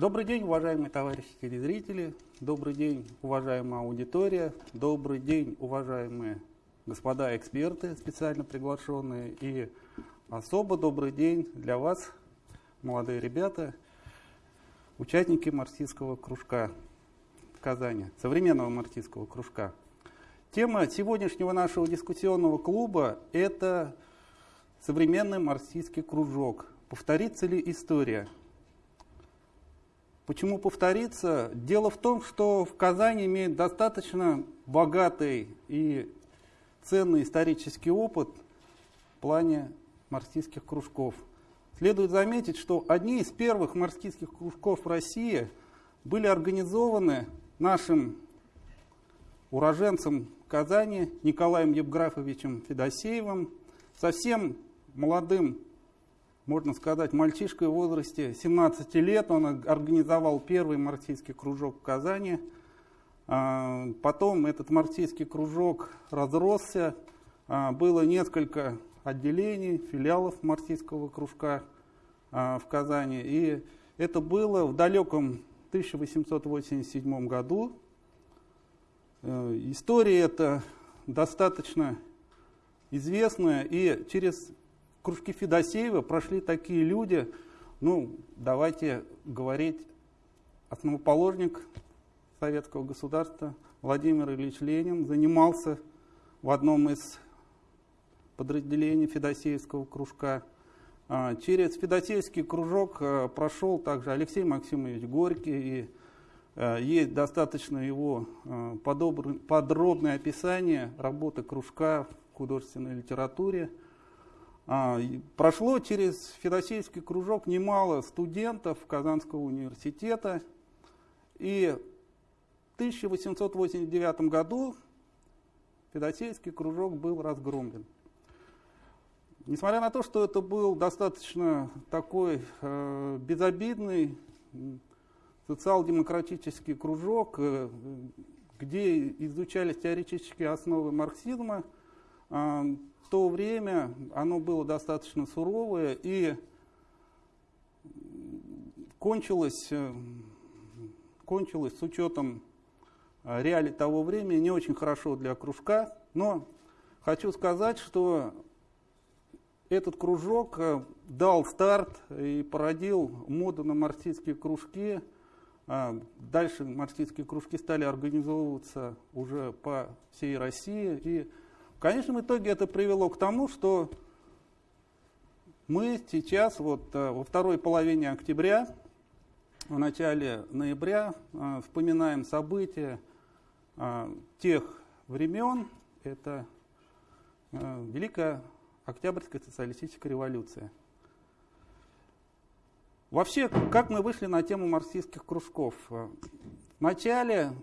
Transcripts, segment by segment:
Добрый день, уважаемые товарищи телезрители, добрый день, уважаемая аудитория, добрый день, уважаемые господа эксперты, специально приглашенные, и особо добрый день для вас, молодые ребята, участники марксистского кружка в Казани, современного марксистского кружка. Тема сегодняшнего нашего дискуссионного клуба – это современный марксистский кружок. Повторится ли история? Почему повторится? Дело в том, что в Казани имеет достаточно богатый и ценный исторический опыт в плане марксистских кружков. Следует заметить, что одни из первых марксистских кружков в России были организованы нашим уроженцем Казани Николаем Евграфовичем Федосеевым, совсем молодым можно сказать, мальчишкой в возрасте 17 лет. Он организовал первый марксистский кружок в Казани. А, потом этот марксистский кружок разросся. А, было несколько отделений, филиалов марксистского кружка а, в Казани. И это было в далеком 1887 году. Э, история эта достаточно известная, и через кружки Федосеева прошли такие люди, ну, давайте говорить, основоположник советского государства Владимир Ильич Ленин занимался в одном из подразделений Федосеевского кружка. А, через Федосеевский кружок а, прошел также Алексей Максимович Горький, и а, есть достаточно его подробное описание работы кружка в художественной литературе. А, прошло через Федосеевский кружок немало студентов Казанского университета, и в 1889 году Федосеевский кружок был разгромлен. Несмотря на то, что это был достаточно такой э, безобидный социал-демократический кружок, э, где изучались теоретические основы марксизма, э, то время оно было достаточно суровое и кончилось, э, кончилось с учетом э, реалий того времени не очень хорошо для кружка, но хочу сказать, что этот кружок э, дал старт и породил моду на марксистские кружки. Дальше марксистские кружки стали организовываться уже по всей России. И в конечном итоге это привело к тому, что мы сейчас вот э, во второй половине октября, в начале ноября э, вспоминаем события э, тех времен. Это Великая Октябрьская социалистическая революция. Вообще, как мы вышли на тему марксистских кружков? В начале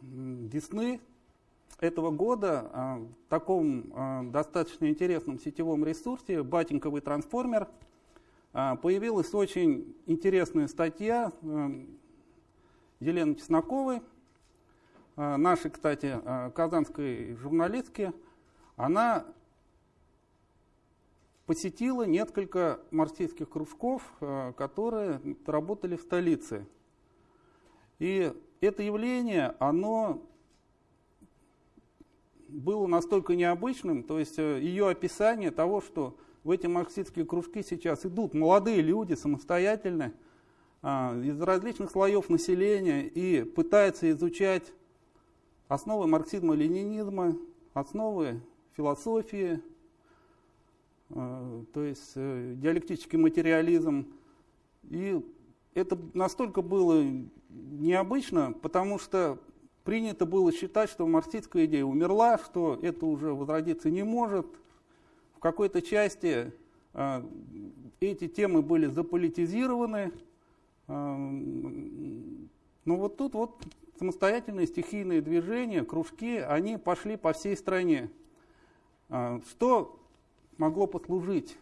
весны этого года а, в таком а, достаточно интересном сетевом ресурсе «Батеньковый трансформер» а, появилась очень интересная статья Елены Чесноковой, нашей, кстати, казанской журналистки. Она посетила несколько марксистских кружков, которые работали в столице. И это явление, оно было настолько необычным, то есть э, ее описание того, что в эти марксистские кружки сейчас идут молодые люди самостоятельно а, из различных слоев населения и пытаются изучать основы марксизма-ленинизма, основы философии, а, то есть э, диалектический материализм. И это настолько было необычно, потому что принято было считать, что марксистская идея умерла, что это уже возродиться не может. В какой-то части э, эти темы были заполитизированы. Э, но вот тут вот самостоятельные стихийные движения, кружки, они пошли по всей стране. Э, что могло послужить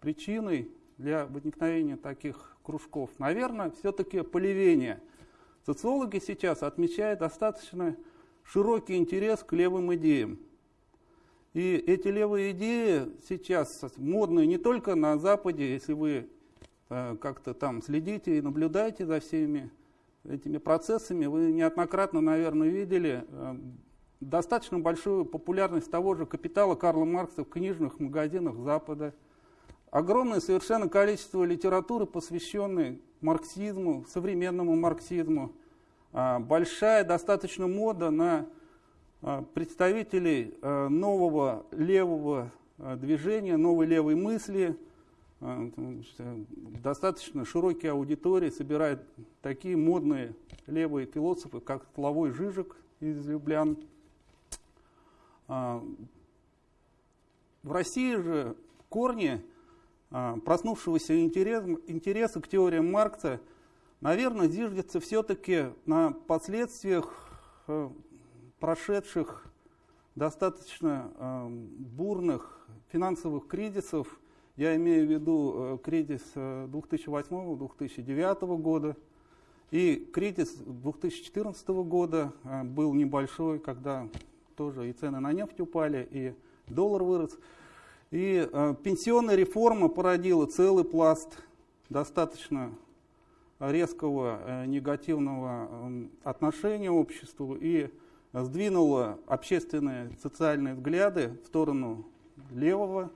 причиной для возникновения таких кружков? Наверное, все-таки поливение – Социологи сейчас отмечают достаточно широкий интерес к левым идеям. И эти левые идеи сейчас модные не только на Западе, если вы э, как-то там следите и наблюдаете за всеми этими процессами, вы неоднократно, наверное, видели э, достаточно большую популярность того же капитала Карла Маркса в книжных магазинах Запада. Огромное совершенно количество литературы, посвященной марксизму, современному марксизму. А, большая достаточно мода на а, представителей а, нового левого движения, новой левой мысли. Достаточно широкие аудитории собирают такие модные левые философы, как Славой Жижик из Люблян, в России же корни проснувшегося интереса, к теориям Маркса, наверное, зиждется все-таки на последствиях а, прошедших достаточно бурных финансовых кризисов. Я имею в виду кризис 2008-2009 года. И кризис 2014 года был небольшой, когда тоже и цены на нефть упали, и доллар вырос. И э, пенсионная реформа породила целый пласт достаточно резкого э, негативного э, отношения обществу и сдвинула общественные социальные взгляды в сторону левого,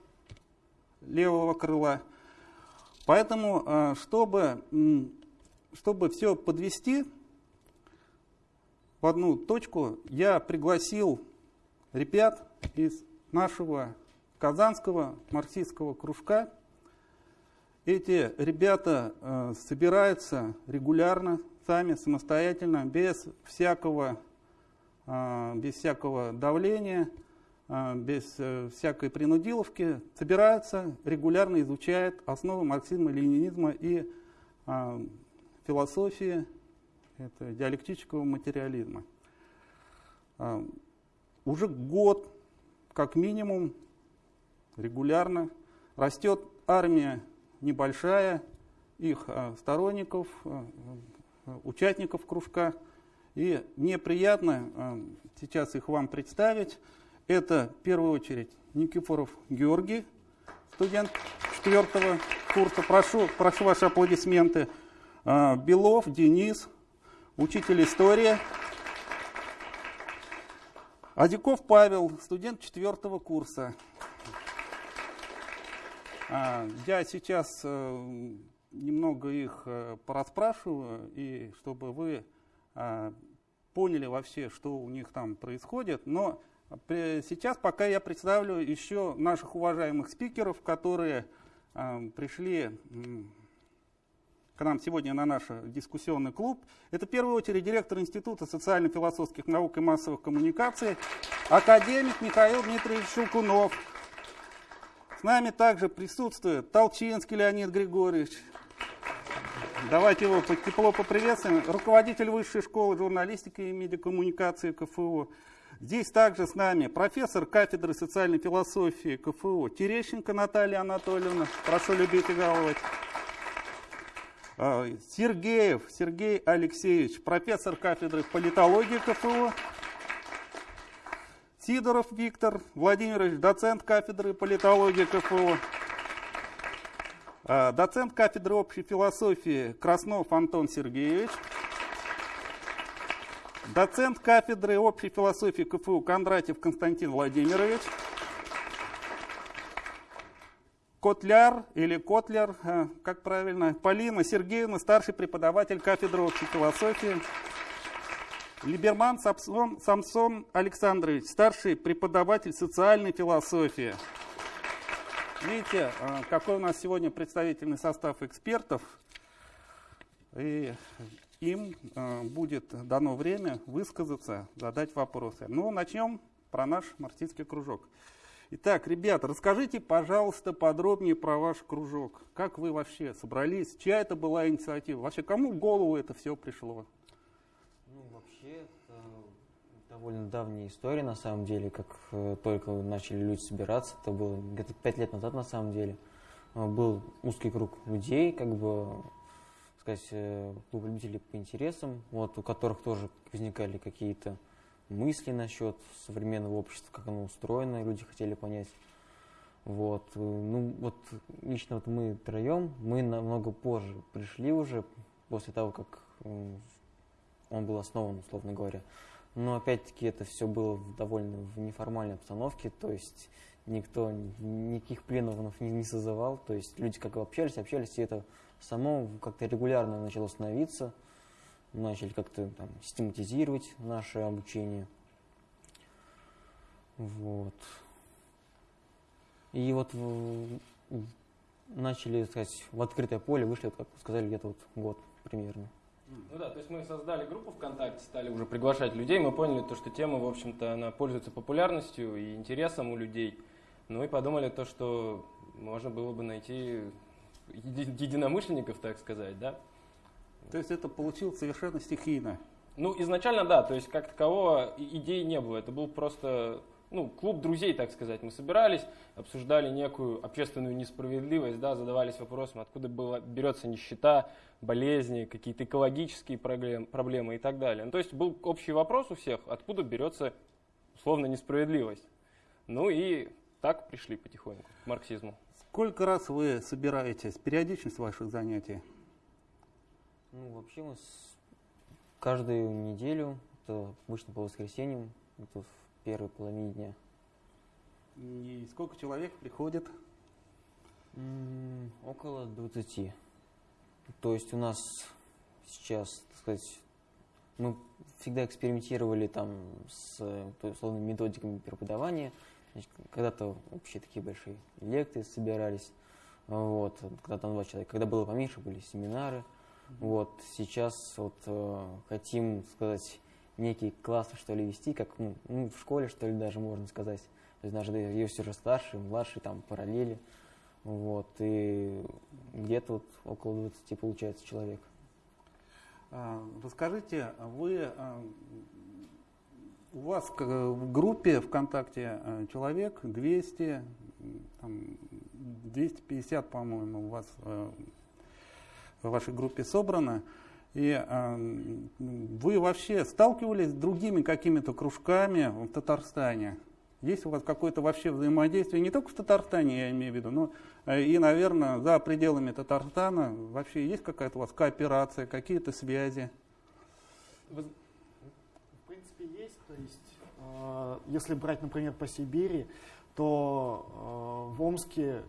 левого крыла. Поэтому, э, чтобы, чтобы все подвести в одну точку, я пригласил ребят из нашего казанского марксистского кружка. Эти ребята э, собираются регулярно, сами, самостоятельно, без всякого, э, без всякого давления, э, без э, всякой принудиловки, собираются, регулярно изучают основы марксизма, ленинизма и э, философии это диалектического материализма. Э, уже год, как минимум, регулярно растет армия небольшая, их а, сторонников, а, а, участников кружка. И мне приятно сейчас их вам представить. Это в первую очередь Никифоров Георгий, студент четвертого курса. Прошу, прошу ваши аплодисменты. Белов Денис, учитель истории. Адиков Павел, студент четвертого курса. А, я сейчас э, немного их э, порасспрашиваю, и чтобы вы а, поняли вообще, что у них там происходит. Но сейчас пока я представлю еще наших уважаемых спикеров, которые пришли к нам сегодня на наш дискуссионный клуб. Это в первую очередь директор Института социально-философских наук и массовых коммуникаций, академик Михаил Дмитриевич Щелкунов. Нами также присутствует Толчинский Леонид Григорьевич. Давайте его тепло поприветствуем. Руководитель Высшей школы журналистики и медиакоммуникации КФУ. Здесь также с нами профессор кафедры социальной философии КФУ Терещенко Наталья Анатольевна. Прошу любить и жаловать. А, Сергеев Сергей Алексеевич, профессор кафедры политологии КФУ. Сидоров Виктор Владимирович, доцент кафедры политологии КФУ. А, доцент кафедры общей философии Краснов Антон Сергеевич. Доцент кафедры общей философии КФУ Кондратьев Константин Владимирович. Котляр или Котлер, э, как правильно, Полина Сергеевна, старший преподаватель кафедры общей философии. Либерман Самсон, Самсон Александрович, старший преподаватель социальной философии. Видите, э, какой у нас сегодня представительный состав экспертов. И им э, будет дано время высказаться, задать вопросы. Ну, начнем про наш марксистский кружок. Итак, ребята, расскажите, пожалуйста, подробнее про ваш кружок. Как вы вообще собрались? Чья это была инициатива? Вообще, кому в голову это все пришло? Ну, вообще, это довольно давняя история, на самом деле, как э, только начали люди собираться. Это было где-то пять лет назад, на самом деле. Э, был узкий круг людей, как бы, сказать, э, клуб любителей по интересам, вот, у которых тоже возникали какие-то мысли насчет современного общества, как оно устроено, люди хотели понять. Вот. Ну, вот лично вот мы троем, мы намного позже пришли уже, после того, как он был основан, условно говоря. Но опять-таки это все было довольно в неформальной обстановке, то есть никто никаких пленумов не, не созывал, то есть люди как общались, общались, и это само как-то регулярно начало становиться, начали как-то там систематизировать наше обучение. Вот. И вот в, начали, так сказать, в открытое поле вышли, как сказали, где-то вот год примерно. Ну да, то есть мы создали группу ВКонтакте, стали уже приглашать людей, мы поняли то, что тема, в общем-то, она пользуется популярностью и интересом у людей. Ну и подумали то, что можно было бы найти единомышленников, так сказать, да. То есть это получилось совершенно стихийно? Ну, изначально да, то есть как такового идеи не было, это был просто ну, клуб друзей, так сказать. Мы собирались, обсуждали некую общественную несправедливость, да, задавались вопросом, откуда была, берется нищета, болезни, какие-то экологические проблем, проблемы и так далее. Ну, то есть был общий вопрос у всех, откуда берется условно несправедливость. Ну и так пришли потихоньку к марксизму. Сколько раз вы собираетесь? Периодичность ваших занятий? Ну, вообще мы с... каждую неделю, это обычно по воскресеньям, это в первой половине дня. И сколько человек приходит? М -м, около 20. То есть у нас сейчас, так сказать, мы всегда экспериментировали там с то, условно, методиками преподавания. Когда-то вообще такие большие лекции собирались, вот, когда там два человека. Когда было поменьше, были семинары. Вот, сейчас вот э, хотим сказать некий класс, что ли, вести, как ну, ну, в школе, что ли, даже можно сказать. То есть даже есть уже старший, младший, там, параллели. Вот, и где-то вот около 20 получается человек. А, расскажите, вы а, у вас в группе ВКонтакте а, человек 200, там, 250, по-моему, у вас в вашей группе собрано. И э, вы вообще сталкивались с другими какими-то кружками в Татарстане? Есть у вас какое-то вообще взаимодействие, не только в Татарстане, я имею в виду, но э, и, наверное, за пределами Татарстана вообще есть какая-то у вас кооперация, какие-то связи? В принципе, есть. То есть, э, если брать, например, по Сибири, то э, в Омске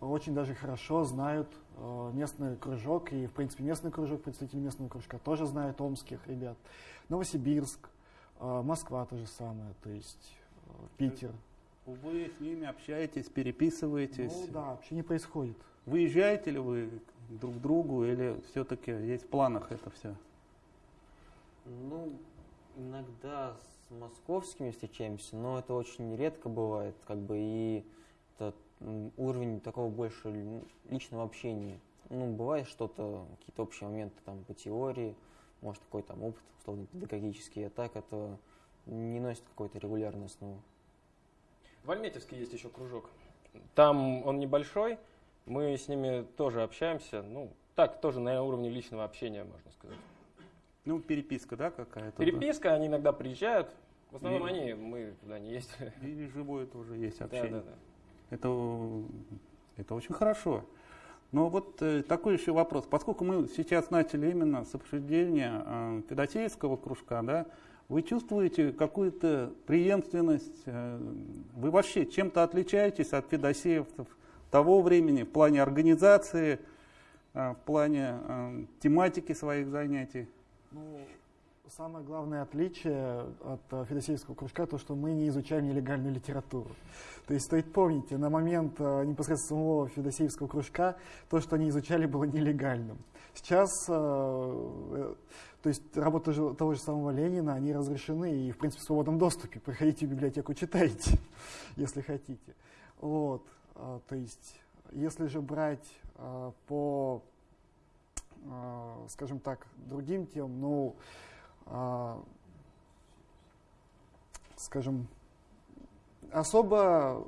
очень даже хорошо знают местный кружок, и, в принципе, местный кружок, представители местного кружка тоже знают омских ребят. Новосибирск, э, Москва то же самое, то есть э, Питер. Вы с ними общаетесь, переписываетесь? Ну да, вообще не происходит. Выезжаете ли вы друг к другу или все-таки есть в планах это все? Ну, иногда с московскими встречаемся, но это очень редко бывает, как бы и уровень такого больше личного общения. Ну, бывает что-то, какие-то общие моменты там по теории, может, какой-то там опыт, условно, педагогический, а так это не носит какой-то регулярной основы. В Альметьевске есть еще кружок. Там он небольшой, мы с ними тоже общаемся, ну, так, тоже на уровне личного общения, можно сказать. Ну, переписка, да, какая-то? Переписка, да? они иногда приезжают, в основном и, они, мы туда не ездили. И живое тоже есть общение. Да, да, да. Это, это очень хорошо. Но вот э, такой еще вопрос. Поскольку мы сейчас начали именно с обсуждения э, федосеевского кружка, да, вы чувствуете какую-то преемственность? Э, вы вообще чем-то отличаетесь от федосеевцев того времени в плане организации, э, в плане э, тематики своих занятий? Ну, Самое главное отличие от э, федосеевского кружка то, что мы не изучаем нелегальную литературу. То есть стоит помнить, на момент э, непосредственно самого федосеевского кружка то, что они изучали, было нелегальным. Сейчас, э, то есть работы того же самого Ленина, они разрешены и, в принципе, в свободном доступе. Приходите в библиотеку, читайте, если хотите. Вот, то есть, если же брать по, скажем так, другим темам, ну, скажем, особо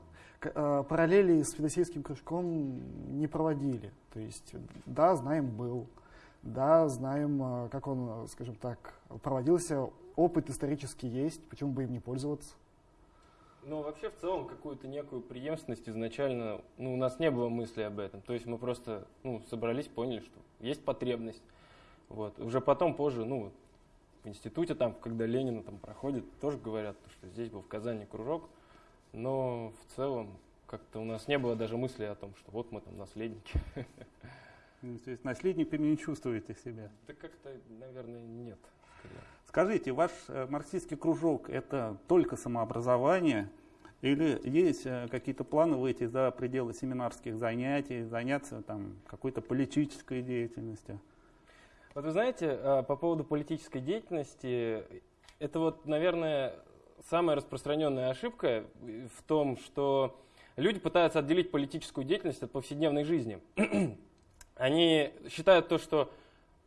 а, параллели с федосейским кружком не проводили. То есть, да, знаем, был, да, знаем, а, как он, скажем так, проводился, опыт исторический есть, почему бы им не пользоваться. Но вообще в целом какую-то некую преемственность изначально, ну, у нас не было мысли об этом. То есть мы просто ну, собрались, поняли, что есть потребность. Вот. Уже потом, позже, ну, в институте, там, когда Ленина там проходит, тоже говорят, что здесь был в Казани кружок, но в целом как-то у нас не было даже мысли о том, что вот мы там наследники. Ну, то есть наследниками не чувствуете себя? Да как-то, наверное, нет. Скорее. Скажите, ваш э, марксистский кружок – это только самообразование или есть э, какие-то планы выйти за пределы семинарских занятий, заняться там какой-то политической деятельностью? Вот вы знаете, э, по поводу политической деятельности, это вот, наверное, самая распространенная ошибка в том, что люди пытаются отделить политическую деятельность от повседневной жизни. Они считают то, что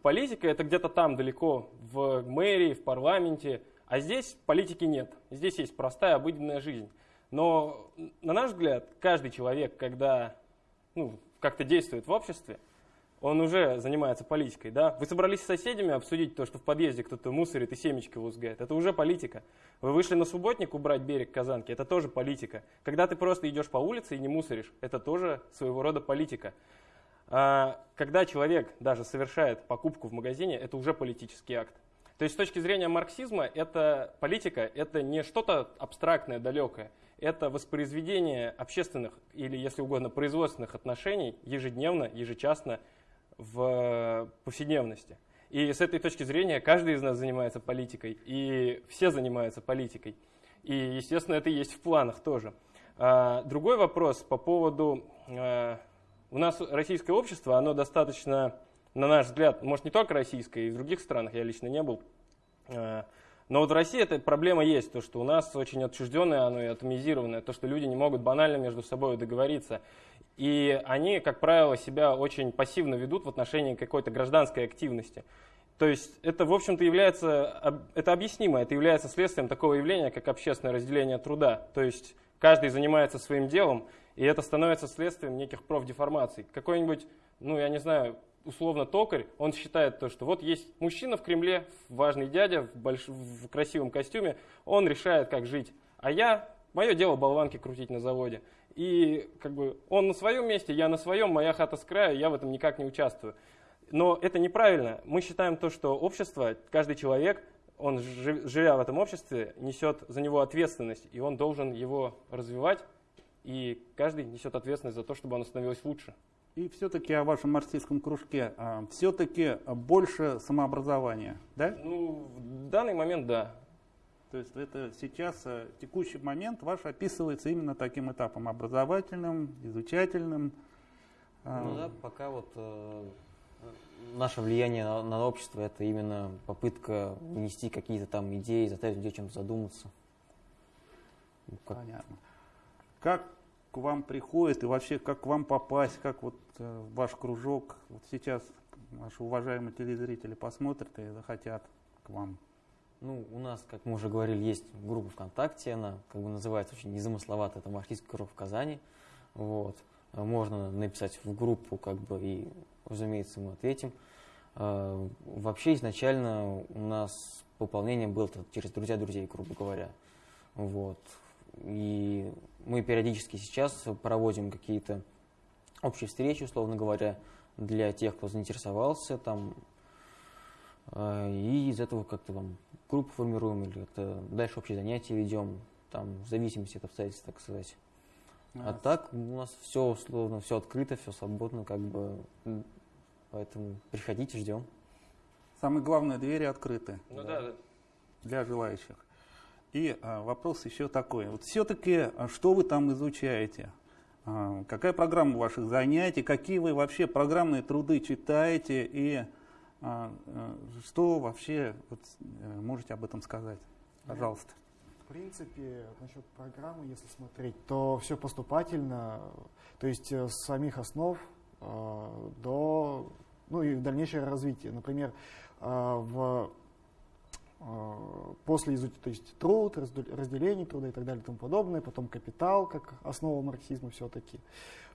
политика это где-то там далеко, в мэрии, в парламенте, а здесь политики нет. Здесь есть простая обыденная жизнь. Но, на наш взгляд, каждый человек, когда ну, как-то действует в обществе, он уже занимается политикой. Да? Вы собрались с соседями обсудить то, что в подъезде кто-то мусорит и семечки лузгает. Это уже политика. Вы вышли на субботник убрать берег Казанки. Это тоже политика. Когда ты просто идешь по улице и не мусоришь, это тоже своего рода политика. А, когда человек даже совершает покупку в магазине, это уже политический акт. То есть с точки зрения марксизма, это политика, это не что-то абстрактное, далекое. Это воспроизведение общественных или, если угодно, производственных отношений ежедневно, ежечасно в повседневности. И с этой точки зрения каждый из нас занимается политикой, и все занимаются политикой. И, естественно, это есть в планах тоже. А, другой вопрос по поводу а, у нас российское общество, оно достаточно, на наш взгляд, может не только российское, и в других странах, я лично не был, э, но вот в России эта проблема есть, то, что у нас очень отчужденное оно и атомизированное, то, что люди не могут банально между собой договориться. И они, как правило, себя очень пассивно ведут в отношении какой-то гражданской активности. То есть это, в общем-то, является, это объяснимо, это является следствием такого явления, как общественное разделение труда. То есть каждый занимается своим делом, и это становится следствием неких профдеформаций. Какой-нибудь, ну я не знаю, условно токарь, он считает то, что вот есть мужчина в Кремле, важный дядя в, больш... в красивом костюме, он решает, как жить. А я, мое дело болванки крутить на заводе. И как бы он на своем месте, я на своем, моя хата с краю, я в этом никак не участвую. Но это неправильно. Мы считаем то, что общество, каждый человек, он, живя в этом обществе, несет за него ответственность, и он должен его развивать, и каждый несет ответственность за то, чтобы оно становилось лучше. И все-таки о вашем марксистском кружке, а, все-таки больше самообразования, да? Ну, в данный момент да. То есть это сейчас, э, текущий момент ваш описывается именно таким этапом, образовательным, изучательным. А. Ну да, пока вот э, наше влияние на, на общество это именно попытка внести какие-то там идеи, заставить людей чем-то задуматься. Как... Понятно как к вам приходит и вообще как к вам попасть, как вот э, ваш кружок, вот сейчас наши уважаемые телезрители посмотрят и захотят к вам? Ну, у нас, как мы уже говорили, есть группа ВКонтакте, она как бы называется очень незамысловато, это марксистский кружок в Казани. Вот. Можно написать в группу, как бы, и, разумеется, мы ответим. А, вообще, изначально у нас пополнение было через друзья друзей, грубо говоря. Вот. И мы периодически сейчас проводим какие-то общие встречи, условно говоря, для тех, кто заинтересовался там. Э, и из этого как-то там группу формируем или как-то дальше общие занятия ведем, там, в зависимости от обстоятельств, так сказать. А, а так у нас все условно, все открыто, все свободно, как бы. Поэтому приходите, ждем. Самое главное, двери открыты. Ну да, да. Для желающих. И а, вопрос еще такой. Вот все-таки, а, что вы там изучаете? А, какая программа ваших занятий? Какие вы вообще программные труды читаете? И что вообще вот, э, можете об этом сказать? Пожалуйста. В принципе, насчет программы, если смотреть, то все поступательно, то есть э, с самих основ э, до ну и дальнейшее развитие. Например, в после изучения, то есть труд, разделение труда и так далее и тому подобное, потом капитал как основа марксизма все-таки.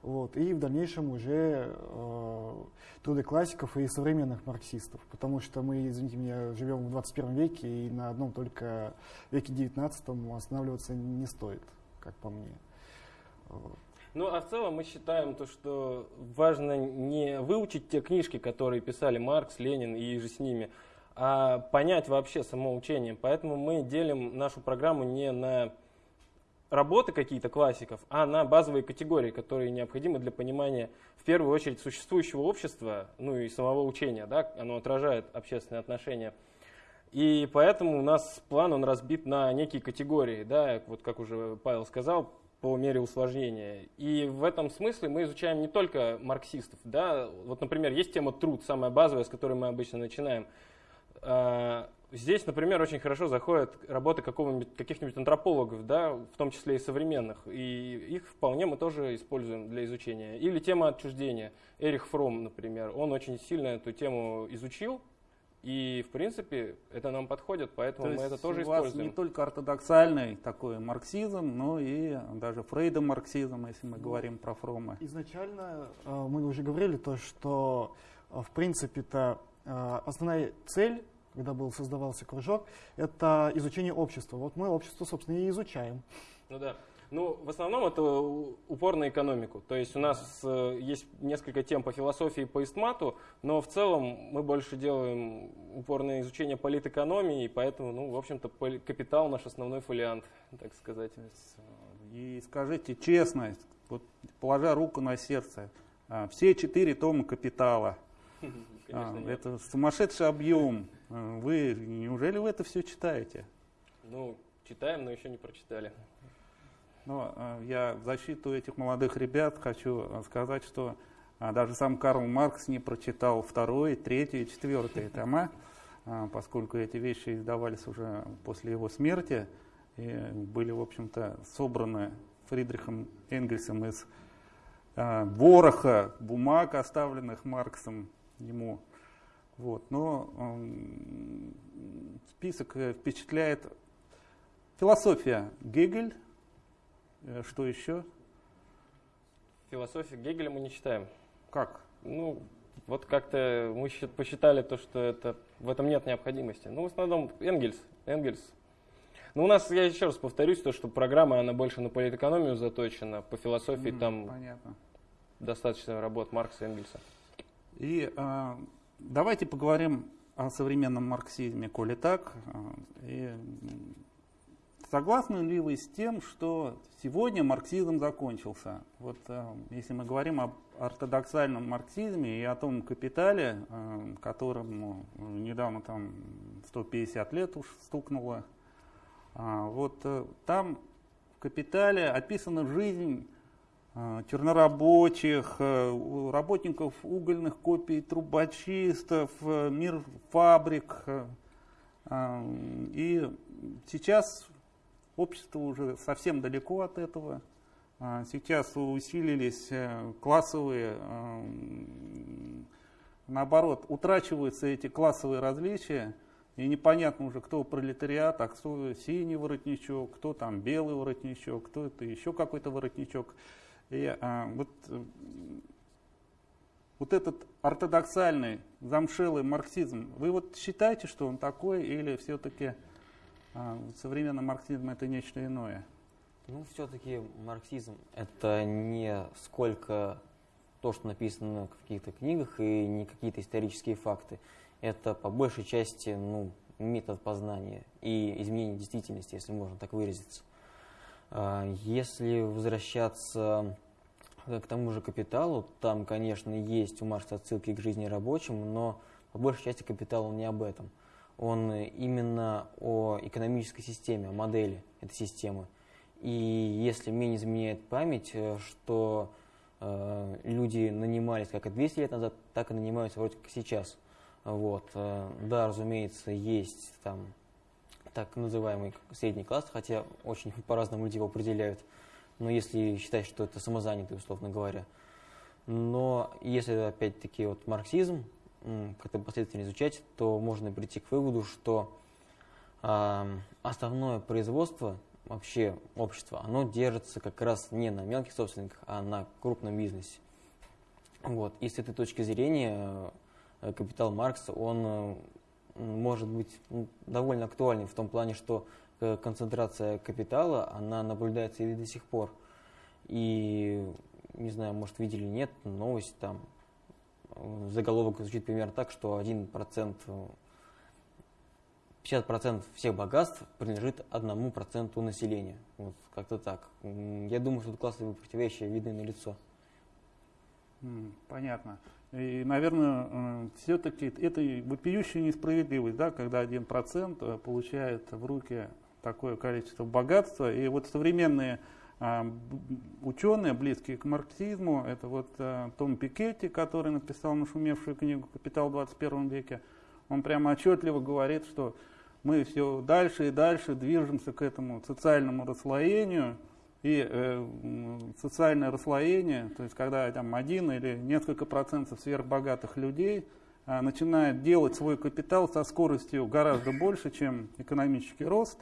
Вот, и в дальнейшем уже э, труды классиков и современных марксистов, потому что мы, извините меня, живем в 21 веке и на одном только веке 19 останавливаться не стоит. как по мне. Ну, а в целом мы считаем то, что важно не выучить те книжки, которые писали Маркс, Ленин и же с ними, а понять вообще само учение. Поэтому мы делим нашу программу не на работы какие-то классиков, а на базовые категории, которые необходимы для понимания, в первую очередь, существующего общества, ну и самого учения. Да? Оно отражает общественные отношения. И поэтому у нас план он разбит на некие категории, да, вот как уже Павел сказал, по мере усложнения. И в этом смысле мы изучаем не только марксистов. Да? Вот, например, есть тема труд, самая базовая, с которой мы обычно начинаем. А, здесь, например, очень хорошо заходят работы каких-нибудь антропологов, да, в том числе и современных, и их вполне мы тоже используем для изучения. Или тема отчуждения. Эрих Фром, например, он очень сильно эту тему изучил, и, в принципе, это нам подходит, поэтому То мы это тоже у вас используем. не только ортодоксальный такой марксизм, но и даже Фрейдом марксизм, если мы Ну, говорим про Фрома. Изначально э, мы уже говорили то, что э, в принципе-то основная цель, когда был создавался кружок, это изучение общества. Вот мы общество, собственно, и изучаем. Ну да. Ну, в основном это упор на экономику. То есть у нас э, есть несколько тем по философии и по истмату, но в целом мы больше делаем упор на изучение политэкономии, и поэтому, ну, в общем-то, капитал наш основной фолиант, так сказать. И скажите честно, вот, положа руку на сердце, а, все четыре тома «Капитала», Конечно, нет. это сумасшедший объем. А, Вы неужели вы это все читаете? Ну, читаем, но еще не прочитали. Но э, я в защиту этих молодых ребят хочу сказать, что а, даже сам Карл Маркс не прочитал второй, третий и четвертый тома, а, поскольку эти вещи издавались уже после его смерти и были, в общем-то, собраны Фридрихом Энгельсом из а, вороха бумаг, оставленных Марксом ему. Вот. Но м, список э, впечатляет философия Гегель, Э, Что еще? Философию Гегеля мы не читаем. Как? Ну, вот как-то мы счит- посчитали то, что это, в этом нет необходимости. Ну, в основном Энгельс. Энгельс. Ну, у нас, я еще раз повторюсь, то, что программа, она больше на политэкономию заточена, по философии М, там Понятно. достаточно работ Маркса и Энгельса. И а, давайте поговорим о современном марксизме, коли так. А, И, согласны ли вы с тем, что сегодня марксизм закончился? Вот а, если мы говорим об ортодоксальном марксизме и о том капитале, а, которому недавно там 150 лет уж стукнуло, а, вот э, там в капитале описана жизнь э, чернорабочих, э, работников угольных копий, трубочистов, э, мир фабрик. э, И сейчас общество уже совсем далеко от этого. Сейчас усилились э, классовые, э, наоборот, утрачиваются эти классовые различия, и непонятно уже, кто пролетариат, а кто синий воротничок, кто там белый воротничок, кто это еще какой-то воротничок. И а, вот, э, вот этот ортодоксальный, замшелый марксизм, вы вот считаете, что он такой, или все-таки а, современный марксизм это нечто иное? Ну, все-таки марксизм это не сколько то, что написано в каких-то книгах, и не какие-то исторические факты. Это по большей части ну, метод познания и изменение действительности, если можно так выразиться. А, Если возвращаться к тому же капиталу, там, конечно, есть у Маркса отсылки к жизни рабочим, но по большей части капитал он не об этом. Он именно о экономической системе, о модели этой системы. И если мне не изменяет память, э, что э, люди нанимались как и 200 лет назад, так и нанимаются вроде как сейчас. Вот. э, Да, разумеется, есть там так называемый средний класс, хотя очень по-разному люди его определяют. Но если считать, что это самозанятый, условно говоря. Но если опять-таки вот марксизм как-то последовательно изучать, то можно прийти к выводу, что а, основное производство вообще общества, оно держится как раз не на мелких собственниках, а на крупном бизнесе. Вот. И с этой точки зрения э, капитал Маркса, он э, может быть довольно актуальный в том плане, что концентрация капитала, она наблюдается и до сих пор. И, не знаю, может, видели, нет, новость там, заголовок звучит примерно так, что 1%, 50% всех богатств принадлежит одному проценту населения. Вот как-то так. Я думаю, что тут классовые противоречия видны на лицо. Понятно. И, наверное, э, все-таки это вопиющая несправедливость, да, когда один процент э, получает в руки такое количество богатства. И вот современные а, ученые, близкие к марксизму, это вот а, Том Пикетти, который написал нашумевшую книгу «Капитал в 21 веке», он прямо отчетливо говорит, что мы все дальше и дальше движемся к этому социальному расслоению, и э, социальное расслоение, то есть когда там один или несколько процентов сверхбогатых людей э, начинают делать свой капитал со скоростью гораздо больше, чем экономический рост,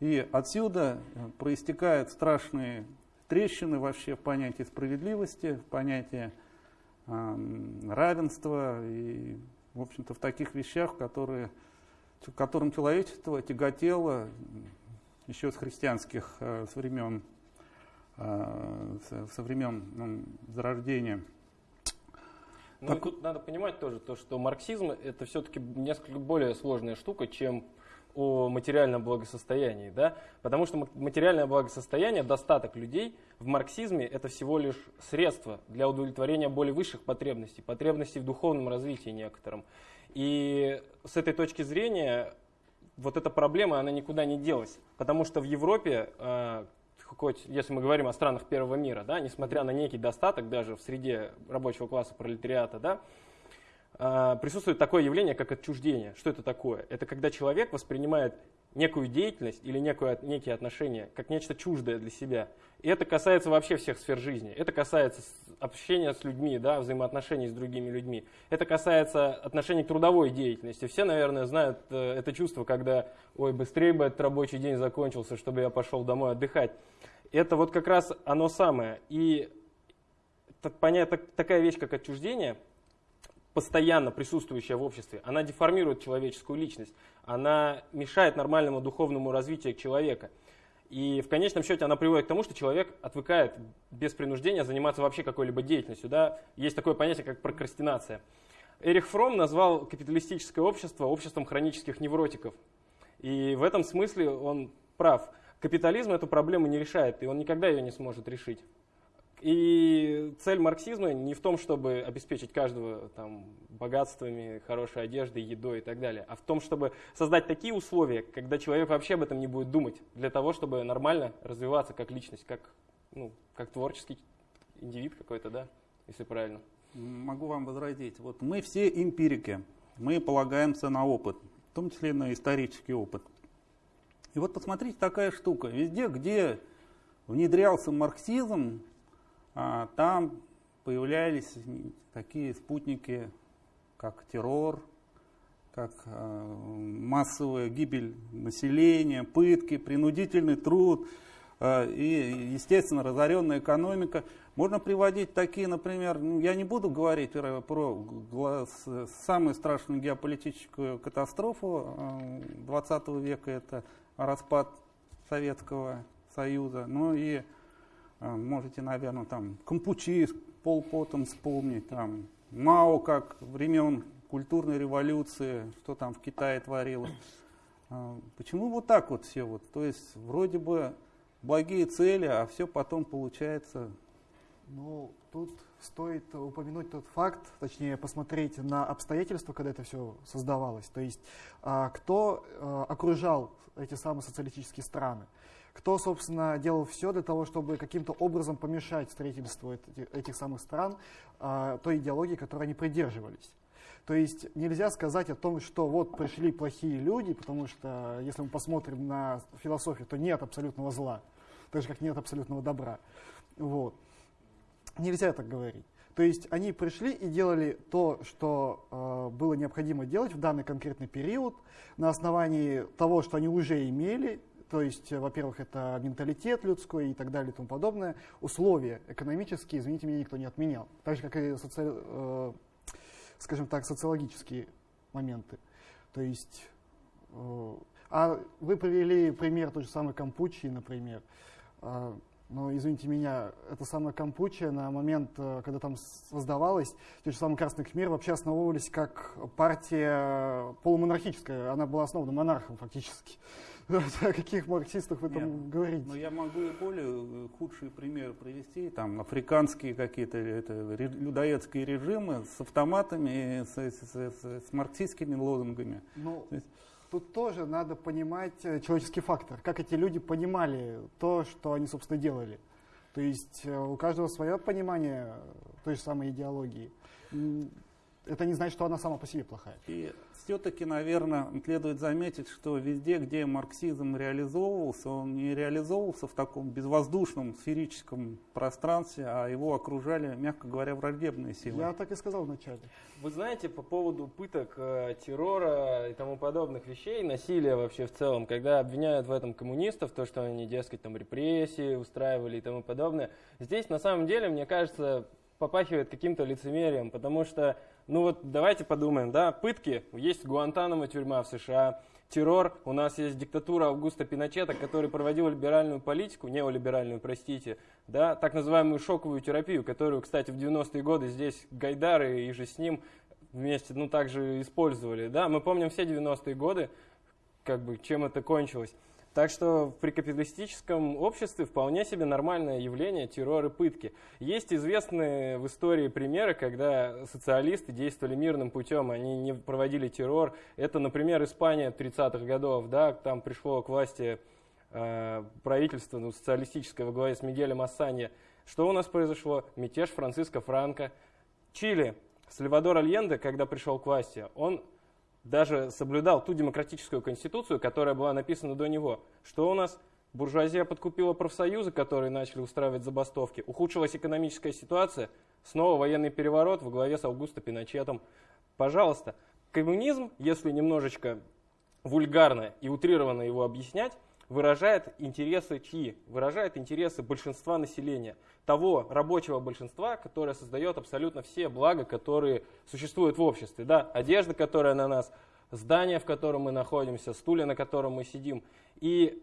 и отсюда э, проистекают страшные трещины вообще в понятии справедливости, в понятии э, равенства и, в общем-то, в таких вещах, которые, которым человечество тяготело еще с христианских э, времен со времен ну, зарождения. Ну, так... тут надо понимать тоже, то, что марксизм это все-таки несколько более сложная штука, чем о материальном благосостоянии, да? Потому что материальное благосостояние, достаток людей в марксизме это всего лишь средство для удовлетворения более высших потребностей, потребностей в духовном развитии некоторым. И с этой точки зрения вот эта проблема, она никуда не делась. Потому что в Европе э, хоть если мы говорим о странах первого мира, да, несмотря на некий достаток даже в среде рабочего класса пролетариата, да, а, присутствует такое явление, как отчуждение. Что это такое? Это когда человек воспринимает некую деятельность или некую, некие отношения как нечто чуждое для себя. И это касается вообще всех сфер жизни. Это касается общения с людьми, да, взаимоотношений с другими людьми. Это касается отношений к трудовой деятельности. Все, наверное, знают э, это чувство, когда, ой, быстрее бы этот рабочий день закончился, чтобы я пошел домой отдыхать. Это вот как раз оно самое. И понятно, такая вещь, как отчуждение, постоянно присутствующая в обществе, она деформирует человеческую личность, она мешает нормальному духовному развитию человека. И в конечном счете она приводит к тому, что человек отвыкает без принуждения заниматься вообще какой-либо деятельностью. Да? Есть такое понятие, как прокрастинация. Эрих Фром назвал капиталистическое общество обществом хронических невротиков. И в этом смысле он прав. Капитализм эту проблему не решает, и он никогда ее не сможет решить. И цель марксизма не в том, чтобы обеспечить каждого там, богатствами, хорошей одеждой, едой и так далее, а в том, чтобы создать такие условия, когда человек вообще об этом не будет думать, для того, чтобы нормально развиваться как личность, как, ну, как творческий индивид какой-то, да, если правильно. Могу вам возразить. Вот мы все эмпирики, мы полагаемся на опыт, в том числе на исторический опыт. И вот посмотрите, такая штука. Везде, где внедрялся марксизм, там появлялись такие спутники, как террор, как а, массовая гибель населения, пытки, принудительный труд а, и, естественно, разоренная экономика. Можно приводить такие, например, ну, я не буду говорить про, самую страшную геополитическую катастрофу 20 века, это распад Советского Союза, ну и а, можете, наверное, там Кампучи с Полпотом вспомнить, там Мао как времен культурной революции, что там в Китае творилось. А, почему вот так вот все вот? То есть вроде бы благие цели, а все потом получается. Ну, тут стоит упомянуть тот факт, точнее посмотреть на обстоятельства, когда это все создавалось. То есть а, кто окружал эти самые социалистические страны кто, собственно, делал все для того, чтобы каким-то образом помешать строительству этих самых стран а, той идеологии, которой они придерживались. То есть нельзя сказать о том, что вот пришли плохие люди, потому что если мы посмотрим на философию, то нет абсолютного зла, так же как нет абсолютного добра. Вот. Нельзя так говорить. То есть они пришли и делали то, что э, было необходимо делать в данный конкретный период на основании того, что они уже имели, то есть, э, во-первых, это менталитет людской и так далее и тому подобное. Условия экономические, извините меня, никто не отменял. Так же, как и, соци... э, скажем так, социологические моменты. То есть, э, А вы привели пример той же самой Кампучии, например. А, но, извините меня, это самая Кампучия на момент, э, когда там создавалась, те же самые Красный Кхмер вообще основывались как партия полумонархическая. Она была основана монархом фактически. О каких марксистах вы там Нет, говорите? Ну, я могу и более э, худшие примеры привести. Там африканские какие-то людоедские режимы с автоматами, с, с, с, с марксистскими лозунгами. Ну, есть, тут тоже надо понимать э, человеческий фактор. Как эти люди понимали то, что они, собственно, делали. То есть э, у каждого свое понимание той же самой идеологии. Это не значит, что она сама по себе плохая. И все-таки, наверное, следует заметить, что везде, где марксизм реализовывался, он не реализовывался в таком безвоздушном сферическом пространстве, а его окружали, мягко говоря, враждебные силы. Я так и сказал вначале. Вы знаете, по поводу пыток, э, террора и тому подобных вещей, насилия вообще в целом, когда обвиняют в этом коммунистов, то, что они, дескать, там репрессии устраивали и тому подобное, здесь на самом деле, мне кажется, попахивает каким-то лицемерием, потому что ну вот давайте подумаем, да, пытки, есть Гуантанамо тюрьма в США, террор, у нас есть диктатура Августа Пиночета, который проводил либеральную политику, неолиберальную, простите, да, так называемую шоковую терапию, которую, кстати, в 90-е годы здесь Гайдары и же с ним вместе, ну, также использовали, да, мы помним все 90-е годы, как бы, чем это кончилось. Так что в прекапиталистическом обществе вполне себе нормальное явление террор и пытки. Есть известные в истории примеры, когда социалисты действовали мирным путем, они не проводили террор. Это, например, Испания 30-х годов, да, там пришло к власти э, правительство ну, социалистическое во главе с Мигелем Ассанье. Что у нас произошло? Мятеж Франциско Франко. Чили. Сальвадор Альенде, когда пришел к власти, он даже соблюдал ту демократическую конституцию, которая была написана до него. Что у нас? Буржуазия подкупила профсоюзы, которые начали устраивать забастовки. Ухудшилась экономическая ситуация. Снова военный переворот во главе с Аугусто Пиночетом. Пожалуйста, коммунизм, если немножечко вульгарно и утрированно его объяснять, выражает интересы чьи? Выражает интересы большинства населения. Того рабочего большинства, которое создает абсолютно все блага, которые существуют в обществе. Да? Одежда, которая на нас, здание, в котором мы находимся, стулья, на котором мы сидим. И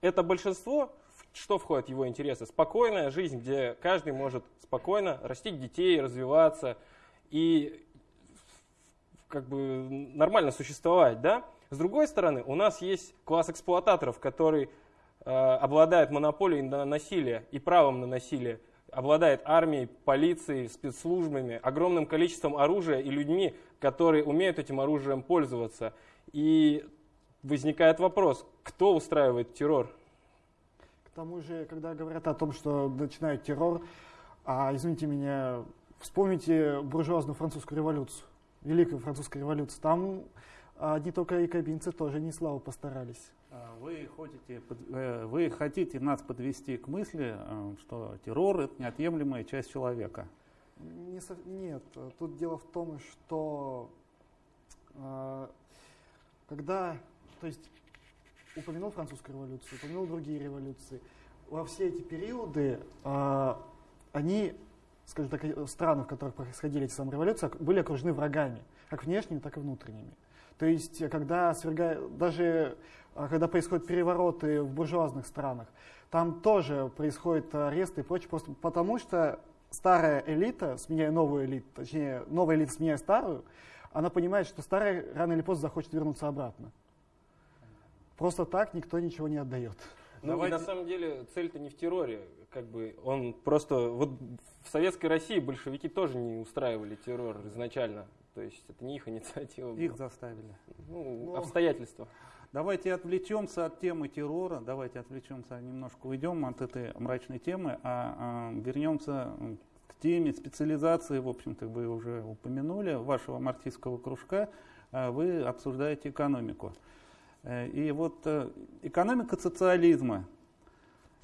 это большинство, что входит в его интересы? Спокойная жизнь, где каждый может спокойно растить детей, развиваться и как бы нормально существовать, да? С другой стороны, у нас есть класс эксплуататоров, который э, обладает монополией на насилие и правом на насилие, обладает армией, полицией, спецслужбами, огромным количеством оружия и людьми, которые умеют этим оружием пользоваться. И возникает вопрос, кто устраивает террор? К тому же, когда говорят о том, что начинают террор, а, извините меня, вспомните буржуазную французскую революцию, Великую французскую революцию. Там одни только якобинцы тоже не славу постарались. А вы, хотите, э, вы хотите нас подвести к мысли, э, что террор – это неотъемлемая часть человека? Не, нет, тут дело в том, что э, когда, то есть упомянул французскую революцию, упомянул другие революции, во все эти периоды они, скажем так, страны, в которых происходили эти самые революции, были окружены врагами, как внешними, так и внутренними. То есть, когда свергают, даже э, когда происходят перевороты в буржуазных странах, там тоже происходят аресты и прочее, просто потому что старая элита, сменяя новую элиту, точнее, новая элита сменяя старую, она понимает, что старая рано или поздно захочет вернуться обратно. Просто так никто ничего не отдает. Ну Давайте... и на самом деле цель-то не в терроре, как бы он просто вот в советской России большевики тоже не устраивали террор изначально. То есть это не их инициатива. Их была. заставили. Ну, ну, обстоятельства. Давайте отвлечемся от темы террора, давайте отвлечемся, немножко уйдем от этой мрачной темы, а, а вернемся к теме специализации, в общем-то, вы уже упомянули, вашего марксистского кружка, а, вы обсуждаете экономику. Э, и вот э, экономика социализма,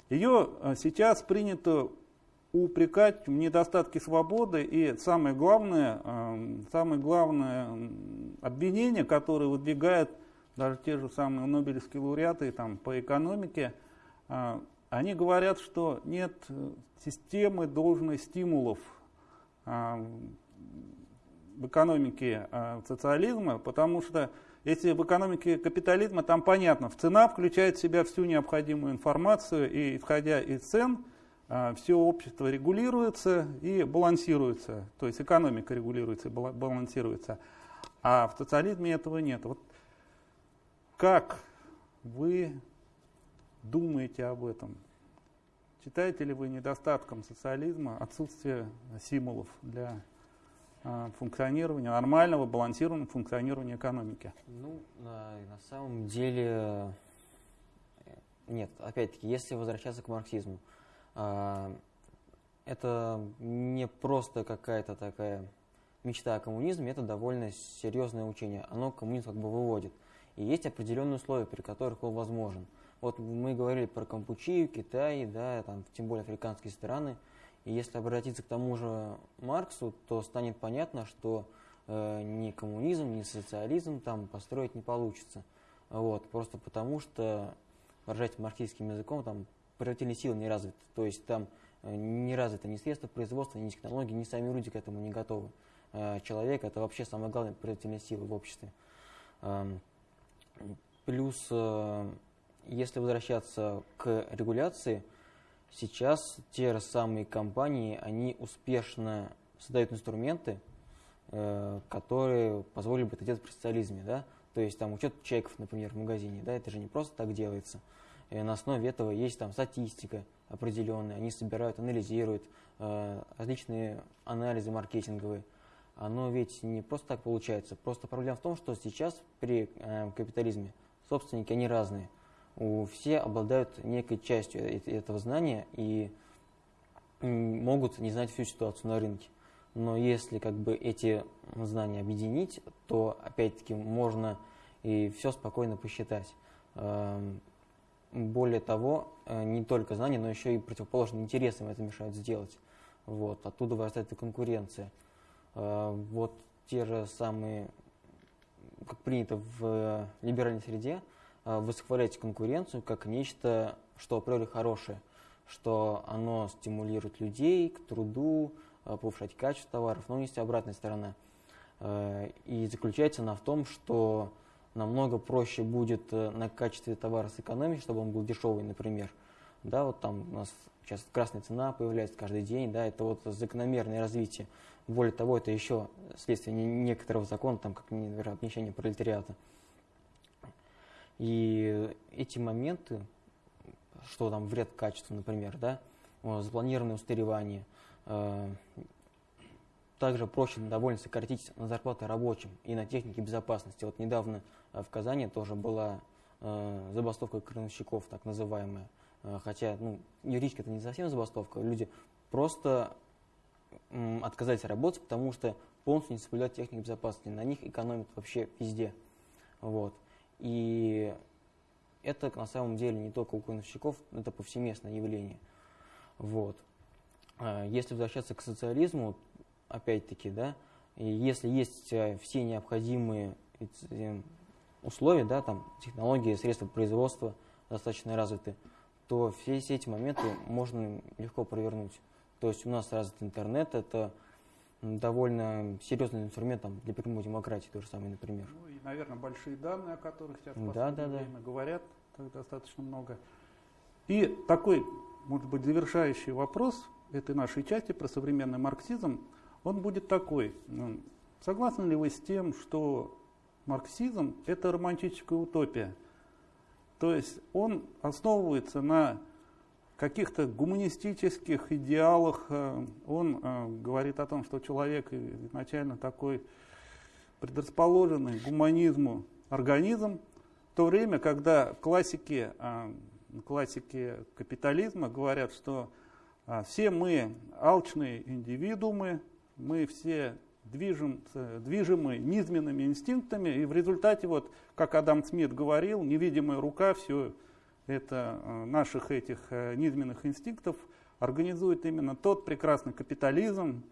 ее э, сейчас принято упрекать в недостатке свободы и самое главное, эм, самое главное обвинение, которое выдвигают даже те же самые нобелевские лауреаты там, по экономике, э, они говорят, что нет системы должных стимулов. Э, в экономике э, социализма, потому что если в экономике капитализма, там понятно, цена включает в себя всю необходимую информацию, и исходя из цен, э, все общество регулируется и балансируется, то есть экономика регулируется и балансируется. А в социализме этого нет. Вот как вы думаете об этом? Считаете ли вы недостатком социализма отсутствие стимулов для а, функционирования, нормального, балансированного функционирования экономики? Ну, на, на самом деле, нет. Опять-таки, если возвращаться к марксизму, а, это не просто какая-то такая мечта о коммунизме, это довольно серьезное учение. Оно коммунизм как бы выводит. И есть определенные условия, при которых он возможен. Вот мы говорили про Кампучию, Китай, да, там, тем более африканские страны. И если обратиться к тому же Марксу, то станет понятно, что э, ни коммунизм, ни социализм там построить не получится. Вот, просто потому что, выражать марксистским языком, там производительные силы не развиты. То есть там э, не развиты ни средства производства, ни технологии, ни сами люди к этому не готовы. Э, человек – это вообще самая главная производительная сила в обществе. Э, плюс э, если возвращаться к регуляции, сейчас те же самые компании, они успешно создают инструменты, которые позволили бы это делать при социализме, да? То есть там учет чеков, например, в магазине, да, это же не просто так делается. И на основе этого есть там статистика определенная, они собирают, анализируют э, различные анализы маркетинговые. Оно ведь не просто так получается. Просто проблема в том, что сейчас при э, капитализме собственники, они разные у, все обладают некой частью этого знания и могут не знать всю ситуацию на рынке. Но если как бы эти знания объединить, то опять-таки можно и все спокойно посчитать. Более того, э, не только знания, но еще и противоположные интересы им это мешают сделать. Вот, оттуда вырастает и конкуренция. Э, вот те же самые, как принято в либеральной среде, Э, восхвалять конкуренцию как нечто, что априори хорошее, что оно стимулирует людей к труду, повышать качество товаров, но есть обратная сторона. И заключается она в том, что намного проще будет на качестве товара сэкономить, чтобы он был дешевый, например. Да, вот там у нас сейчас красная цена появляется каждый день, да, это вот закономерное развитие. Более того, это еще следствие некоторого закона, там, как, например, обнищание пролетариата. И эти моменты, что там вред качеству, например, да, запланированное устаревание, э, также проще довольно сократить на зарплаты рабочим и на технике безопасности. Вот недавно э, в Казани тоже была э, забастовка крановщиков, так называемая. Хотя, ну, юридически это не совсем забастовка, люди просто отказались работать, потому что полностью не соблюдают технику безопасности. На них экономят вообще везде. Вот. И это на самом деле не только у крановщиков, это повсеместное явление. Вот. Если возвращаться к социализму, опять-таки, да, если есть э, все необходимые э, условия, да, там, технологии, средства производства достаточно развиты, то все, все эти моменты можно легко провернуть. То есть у нас развит интернет, это довольно серьезный инструмент там, для прямой демократии, то же самое, например. Ну и, наверное, большие данные, о которых сейчас в да, да, время да. говорят, так достаточно много. И такой, может быть, завершающий вопрос этой нашей части про современный марксизм, он будет такой. Ну, согласны ли вы с тем, что марксизм – это романтическая утопия? То есть он основывается на каких-то гуманистических идеалах. Э, он э, говорит о том, что человек изначально такой предрасположенный к гуманизму организм, в то время, когда классики, э, классики капитализма говорят, что все мы алчные индивидуумы, мы все движем, движимы низменными инстинктами, и в результате, вот, как Адам Смит говорил, невидимая рука все это э, наших этих э, низменных инстинктов, организует именно тот прекрасный капитализм,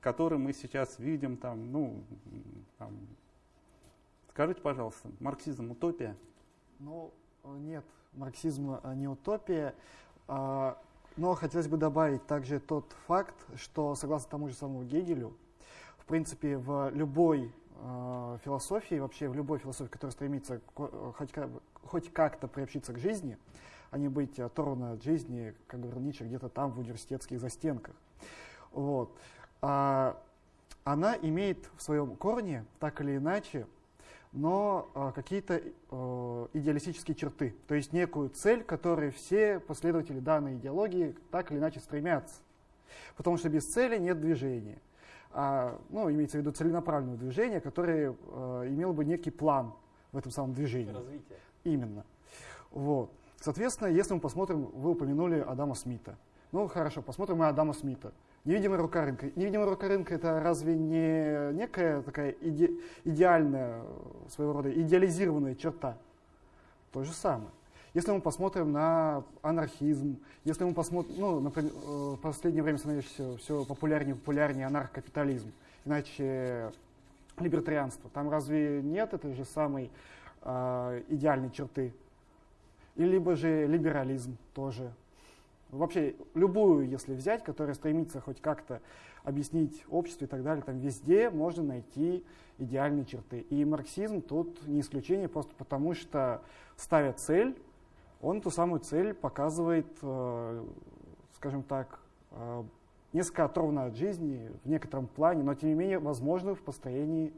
который мы сейчас видим там, ну, там. скажите, пожалуйста, марксизм утопия? Ну, нет, марксизм не утопия, а, но хотелось бы добавить также тот факт, что согласно тому же самому Гегелю, в принципе, в любой э, философии, вообще в любой философии, которая стремится хоть, хоть как-то приобщиться к жизни, а не быть оторванной от жизни, как говорил Ницше, где-то там в университетских застенках. Вот. А, она имеет в своем корне, так или иначе, но а, какие-то идеалистические черты, то есть некую цель, которой все последователи данной идеологии так или иначе стремятся. Потому что без цели нет движения. А, ну, имеется в виду целенаправленное движение, которое а, имело бы некий план в этом самом движении. Развитие. Именно. Вот. Соответственно, если мы посмотрим, вы упомянули Адама Смита. Ну хорошо, посмотрим мы Адама Смита. Невидимая рука рынка. Невидимая рука рынка это разве не некая такая иде, идеальная, своего рода идеализированная черта? То же самое. Если мы посмотрим на анархизм, если мы посмотрим, ну, например, э, в последнее время становится все популярнее и популярнее анархокапитализм, иначе либертарианство, там разве нет этой же самой э, идеальной черты? И либо же либерализм тоже вообще любую, если взять, которая стремится хоть как-то объяснить общество и так далее, там везде можно найти идеальные черты. И марксизм тут не исключение, просто потому что ставя цель, он эту самую цель показывает, э, скажем так, э, несколько оторванно от жизни в некотором плане, но тем не менее возможно в построении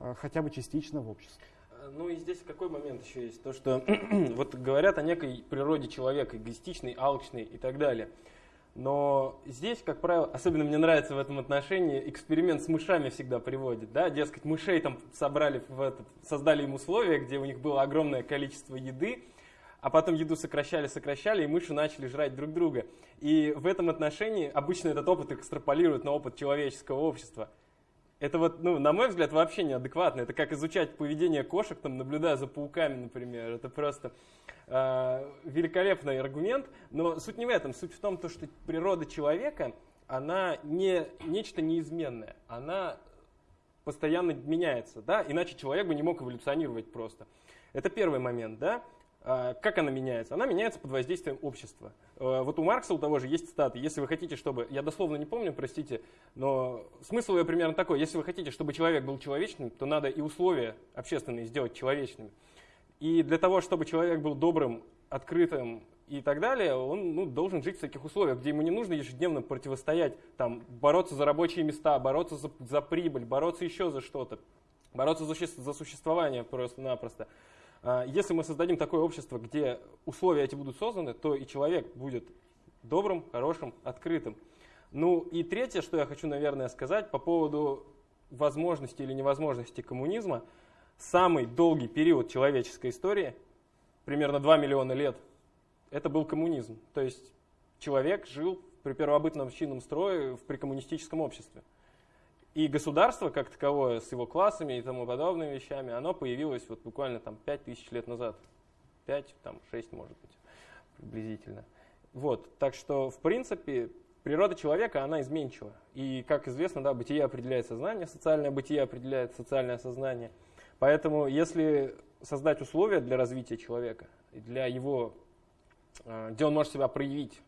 э, хотя бы частично в обществе. Ну и здесь какой момент еще есть? То, что вот говорят о некой природе человека, эгоистичный, алчный и так далее. Но здесь, как правило, особенно мне нравится в этом отношении, эксперимент с мышами всегда приводит. Да? Дескать, мышей там собрали, в этот, создали им условия, где у них было огромное количество еды, а потом еду сокращали, сокращали, и мыши начали жрать друг друга. И в этом отношении обычно этот опыт экстраполируют на опыт человеческого общества. Это вот, ну, на мой взгляд, вообще неадекватно. Это как изучать поведение кошек, там, наблюдая за пауками, например. Это просто э, великолепный аргумент. Но суть не в этом. Суть в том, то, что природа человека, она не нечто неизменное. Она постоянно меняется, да? Иначе человек бы не мог эволюционировать просто. Это первый момент, да? А, как она меняется? Она меняется под воздействием общества. А, вот у Маркса у того же есть цитаты. Если вы хотите, чтобы... Я дословно не помню, простите, но смысл ее примерно такой. Если вы хотите, чтобы человек был человечным, то надо и условия общественные сделать человечными. И для того, чтобы человек был добрым, открытым и так далее, он ну, должен жить в таких условиях, где ему не нужно ежедневно противостоять, там, бороться за рабочие места, бороться за, за прибыль, бороться еще за что-то, бороться за, за существование просто-напросто. А, если мы создадим такое общество, где условия эти будут созданы, то и человек будет добрым, хорошим, открытым. Ну и третье, что я хочу, наверное, сказать по поводу возможности или невозможности коммунизма. Самый долгий период человеческой истории, примерно 2 миллиона лет, это был коммунизм. То есть человек жил при первобытном общинном строе в прикоммунистическом обществе. И государство, как таковое, с его классами и тому подобными вещами, оно появилось вот буквально там 5 тысяч лет назад. 5, там 6, может быть, приблизительно. Вот, так что, в принципе, природа человека, она изменчива. И, как известно, да, бытие определяет сознание, социальное бытие определяет социальное сознание. Поэтому, если создать условия для развития человека, для его, а, где он может себя проявить,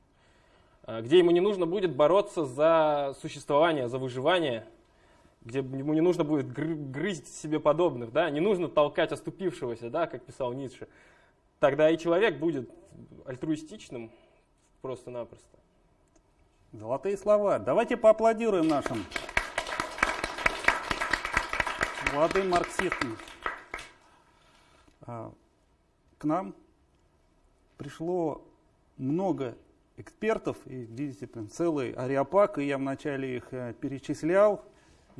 а, где ему не нужно будет бороться за существование, за выживание, где ему не нужно будет грызть себе подобных, да, не нужно толкать оступившегося, да, как писал Ницше, тогда и человек будет альтруистичным просто-напросто. Золотые слова. Давайте поаплодируем нашим молодым марксистам. А, к нам пришло много экспертов, и видите, целый ариапак, и я вначале их э, перечислял,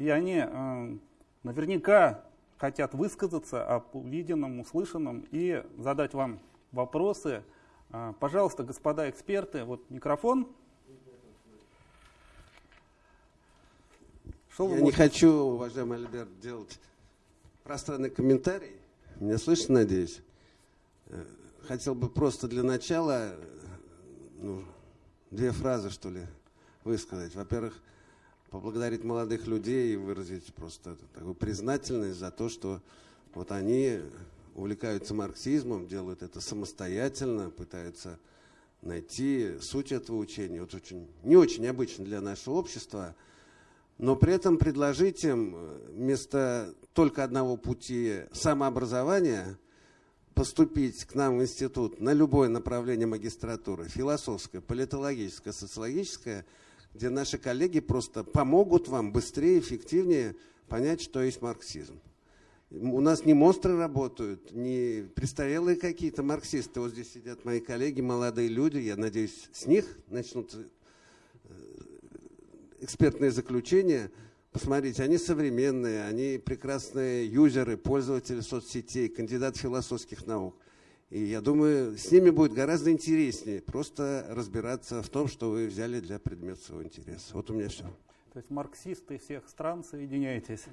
и они э, наверняка хотят высказаться об увиденном, услышанном и задать вам вопросы. Э, пожалуйста, господа эксперты, вот микрофон. Что Я не хочу, уважаемый Альберт, делать пространный комментарий. Меня слышно, надеюсь? Э, хотел бы просто для начала ну, две фразы, что ли, высказать. Во-первых, поблагодарить молодых людей и выразить просто такую признательность за то, что вот они увлекаются марксизмом, делают это самостоятельно, пытаются найти суть этого учения. Вот очень, не очень обычно для нашего общества. но при этом предложить им вместо только одного пути самообразования поступить к нам в институт на любое направление магистратуры, философское, политологическое, социологическое, где наши коллеги просто помогут вам быстрее, эффективнее понять, что есть марксизм. У нас не монстры работают, не престарелые какие-то марксисты. Вот здесь сидят мои коллеги, молодые люди. Я надеюсь, с них начнут э, экспертные заключения. Посмотрите, они современные, они прекрасные юзеры, пользователи соцсетей, кандидаты философских наук. И я думаю, с ними будет гораздо интереснее просто разбираться в том, что вы взяли для предмета своего интереса. Вот у меня все. То есть марксисты всех стран, соединяйтесь.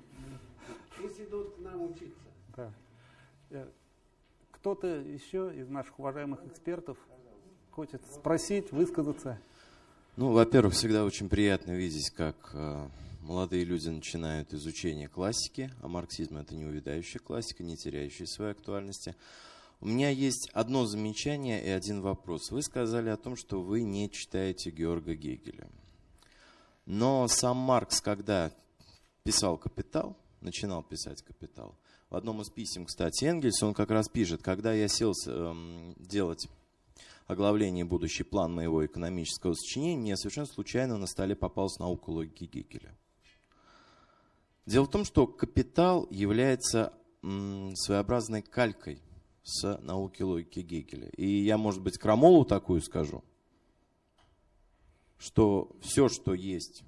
Пусть идут к нам учиться. Да. Э, кто-то еще из наших уважаемых экспертов хочет спросить, высказаться? Ну, во-первых, всегда очень приятно видеть, как э, молодые люди начинают изучение классики, а марксизм это не увядающая классика, не теряющая своей актуальности. У меня есть одно замечание и один вопрос. Вы сказали о том, что вы не читаете Георга Гегеля. Но сам Маркс, когда писал «Капитал», начинал писать «Капитал». В одном из писем, кстати, Энгельс, он как раз пишет, когда я сел э, делать оглавление «Будущий план моего экономического сочинения», мне совершенно случайно на столе попалась наука логики Гегеля. Дело в том, что «Капитал» является своеобразной калькой с науки логики Гегеля. И я, может быть, крамолу такую скажу, что все, что есть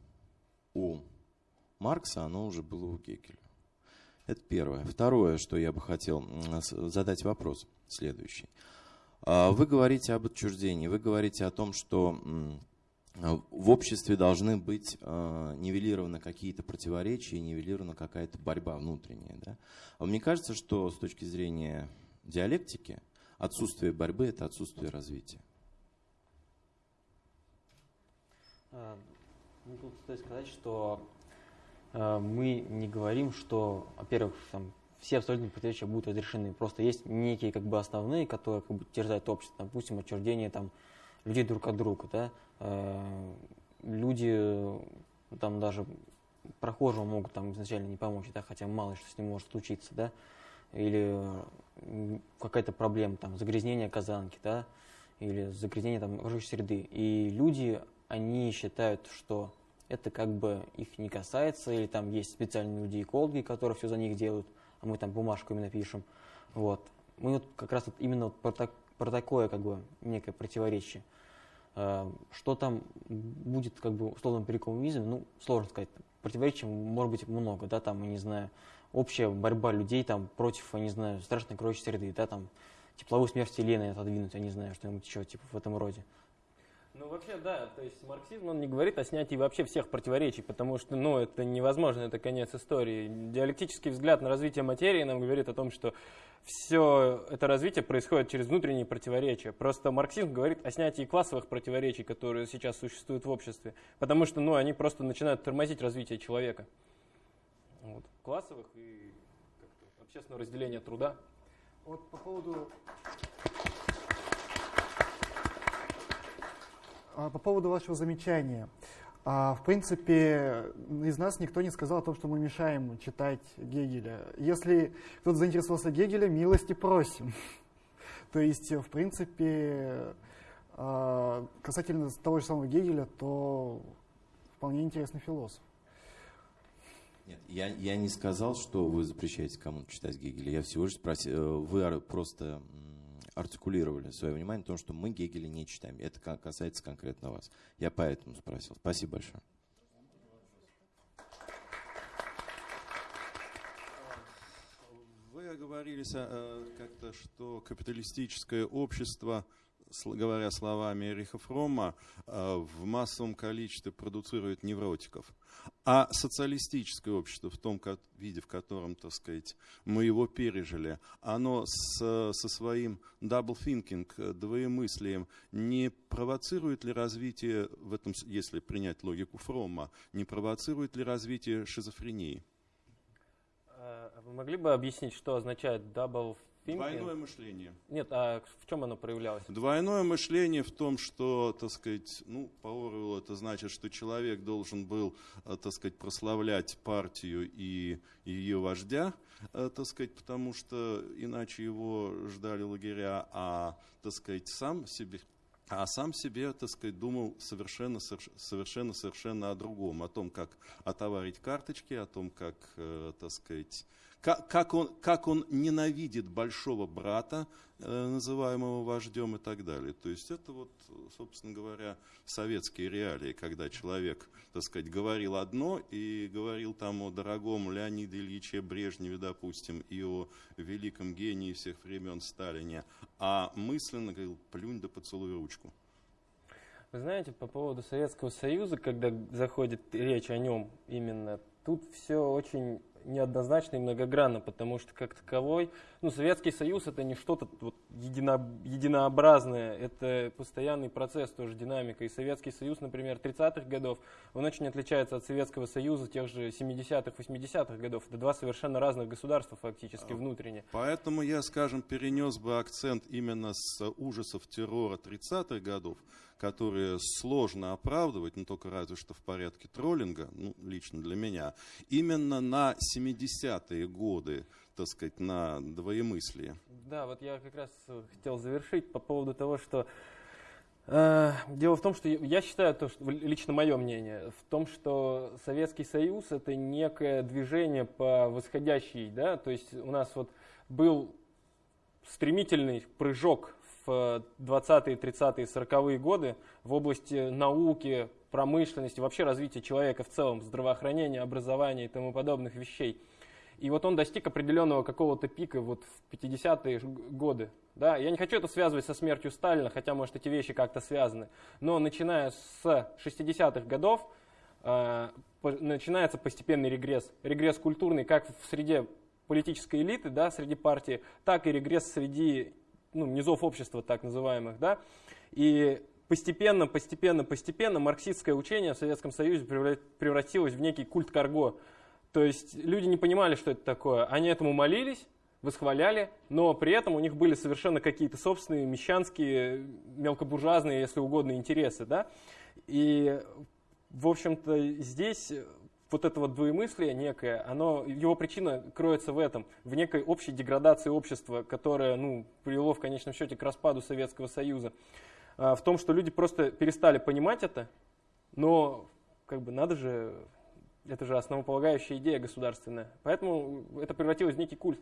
у Маркса, оно уже было у Гегеля. Это первое. Второе, что я бы хотел задать вопрос следующий. А, вы говорите об отчуждении, вы говорите о том, что в обществе должны быть а, нивелированы какие-то противоречия, нивелирована какая-то борьба внутренняя. Да? А мне кажется, что с точки зрения диалектики отсутствие борьбы – это отсутствие развития. Ну, тут стоит сказать, что Э, мы не говорим, что, во-первых, там, все абсолютно противоречия будут разрешены. Просто есть некие как бы основные, которые как бы терзают общество. Допустим, отчуждение там, людей друг от друга. Да? Э, люди там даже прохожему могут там изначально не помочь, да, хотя мало что с ним может случиться, да, или какая-то проблема, там, загрязнение казанки, да, или загрязнение там окружающей среды. И люди, они считают, что это как бы их не касается, или там есть специальные люди-экологи, которые все за них делают, а мы там бумажку именно пишем. Вот. Мы вот как раз вот именно вот про, так, про такое как бы некое противоречие. Э, что там будет как бы условным при коммунизме, ну, сложно сказать. Противоречий может быть много, да, там, не знаю, общая борьба людей там против, я не знаю, страшной кроющей среды, да, там, тепловую смерть Елены отодвинуть, я не знаю, что-нибудь еще, типа, в этом роде. Ну, вообще, да, то есть марксизм, он не говорит о снятии вообще всех противоречий, потому что, ну, это невозможно, это конец истории. Диалектический взгляд на развитие материи нам говорит о том, что все это развитие происходит через внутренние противоречия. Просто марксизм говорит о снятии классовых противоречий, которые сейчас существуют в обществе, потому что, ну, они просто начинают тормозить развитие человека. Классовых и общественного разделения труда. Вот по поводу А, по поводу вашего замечания. А, в принципе, из нас никто не сказал о том, что мы мешаем читать Гегеля. Если кто-то заинтересовался Гегеля, милости просим. То есть, в принципе, а, касательно того же самого Гегеля, то вполне интересный философ. Нет, я, я не сказал, что вы запрещаете кому-то читать Гегеля. Я всего лишь спросил, э, вы просто артикулировали свое внимание на том, что мы Гегеля не читаем. Это касается конкретно вас. Я поэтому спросил. Спасибо большое. Вы оговорились э, как-то, что капиталистическое общество говоря словами Эриха Фрома, э, в массовом количестве продуцирует невротиков. А социалистическое общество в том виде, в котором, так сказать, мы его пережили, оно с, со своим double thinking, двоемыслием, не провоцирует ли развитие, в этом, если принять логику Фрома, не провоцирует ли развитие шизофрении? Э, вы могли бы объяснить, что означает double спинке. Двойное мышление. Нет, а в чем оно проявлялось? Двойное мышление в том, что, так сказать, ну, по Оруэллу это значит, что человек должен был, э, так сказать, прославлять партию и ее вождя, э, так сказать, потому что иначе его ждали лагеря, а, так сказать, сам себе а сам себе, так сказать, думал совершенно, совершенно, совершенно о другом, о том, как отоварить карточки, о том, как, э, так сказать, как, он, как он ненавидит большого брата, э, называемого вождем и так далее. То есть это вот, собственно говоря, советские реалии, когда человек, так сказать, говорил одно и говорил там о дорогом Леониде Ильиче Брежневе, допустим, и о великом гении всех времен Сталине, а мысленно говорил, плюнь да поцелуй ручку. Вы знаете, по поводу Советского Союза, когда заходит речь о нем именно, тут все очень неоднозначно и многогранно, потому что как таковой, ну, Советский Союз это не что-то вот едино, единообразное, это постоянный процесс, тоже динамика. И Советский Союз, например, 30-х годов, он очень отличается от Советского Союза тех же 70-х, 80-х годов. Это два совершенно разных государства фактически а, внутренне. Поэтому я, скажем, перенес бы акцент именно с ужасов террора 30-х годов которые сложно оправдывать, но только разве что в порядке троллинга, ну, лично для меня, именно на 70-е годы, так сказать, на двоемыслие. Да, вот я как раз хотел завершить по поводу того, что э, Дело в том, что я считаю, то, что, лично мое мнение, в том, что Советский Союз это некое движение по восходящей, да, то есть у нас вот был стремительный прыжок в 20-е, 30-е, 40-е годы в области науки, промышленности, вообще развития человека в целом, здравоохранения, образования и тому подобных вещей. И вот он достиг определенного какого-то пика вот в 50-е годы. Да? Я не хочу это связывать со смертью Сталина, хотя, может, эти вещи как-то связаны. Но начиная с 60-х годов э, начинается постепенный регресс. Регресс культурный как в среде политической элиты, да, среди партии, так и регресс среди ну, низов общества так называемых, да, и постепенно, постепенно, постепенно марксистское учение в Советском Союзе превратилось в некий культ карго. То есть люди не понимали, что это такое. Они этому молились, восхваляли, но при этом у них были совершенно какие-то собственные мещанские, мелкобуржуазные, если угодно, интересы. Да? И, в общем-то, здесь вот это вот двоемыслие некое, оно, его причина кроется в этом, в некой общей деградации общества, которая ну, привело в конечном счете к распаду Советского Союза. А, в том, что люди просто перестали понимать это, но как бы надо же, это же основополагающая идея государственная. Поэтому это превратилось в некий культ.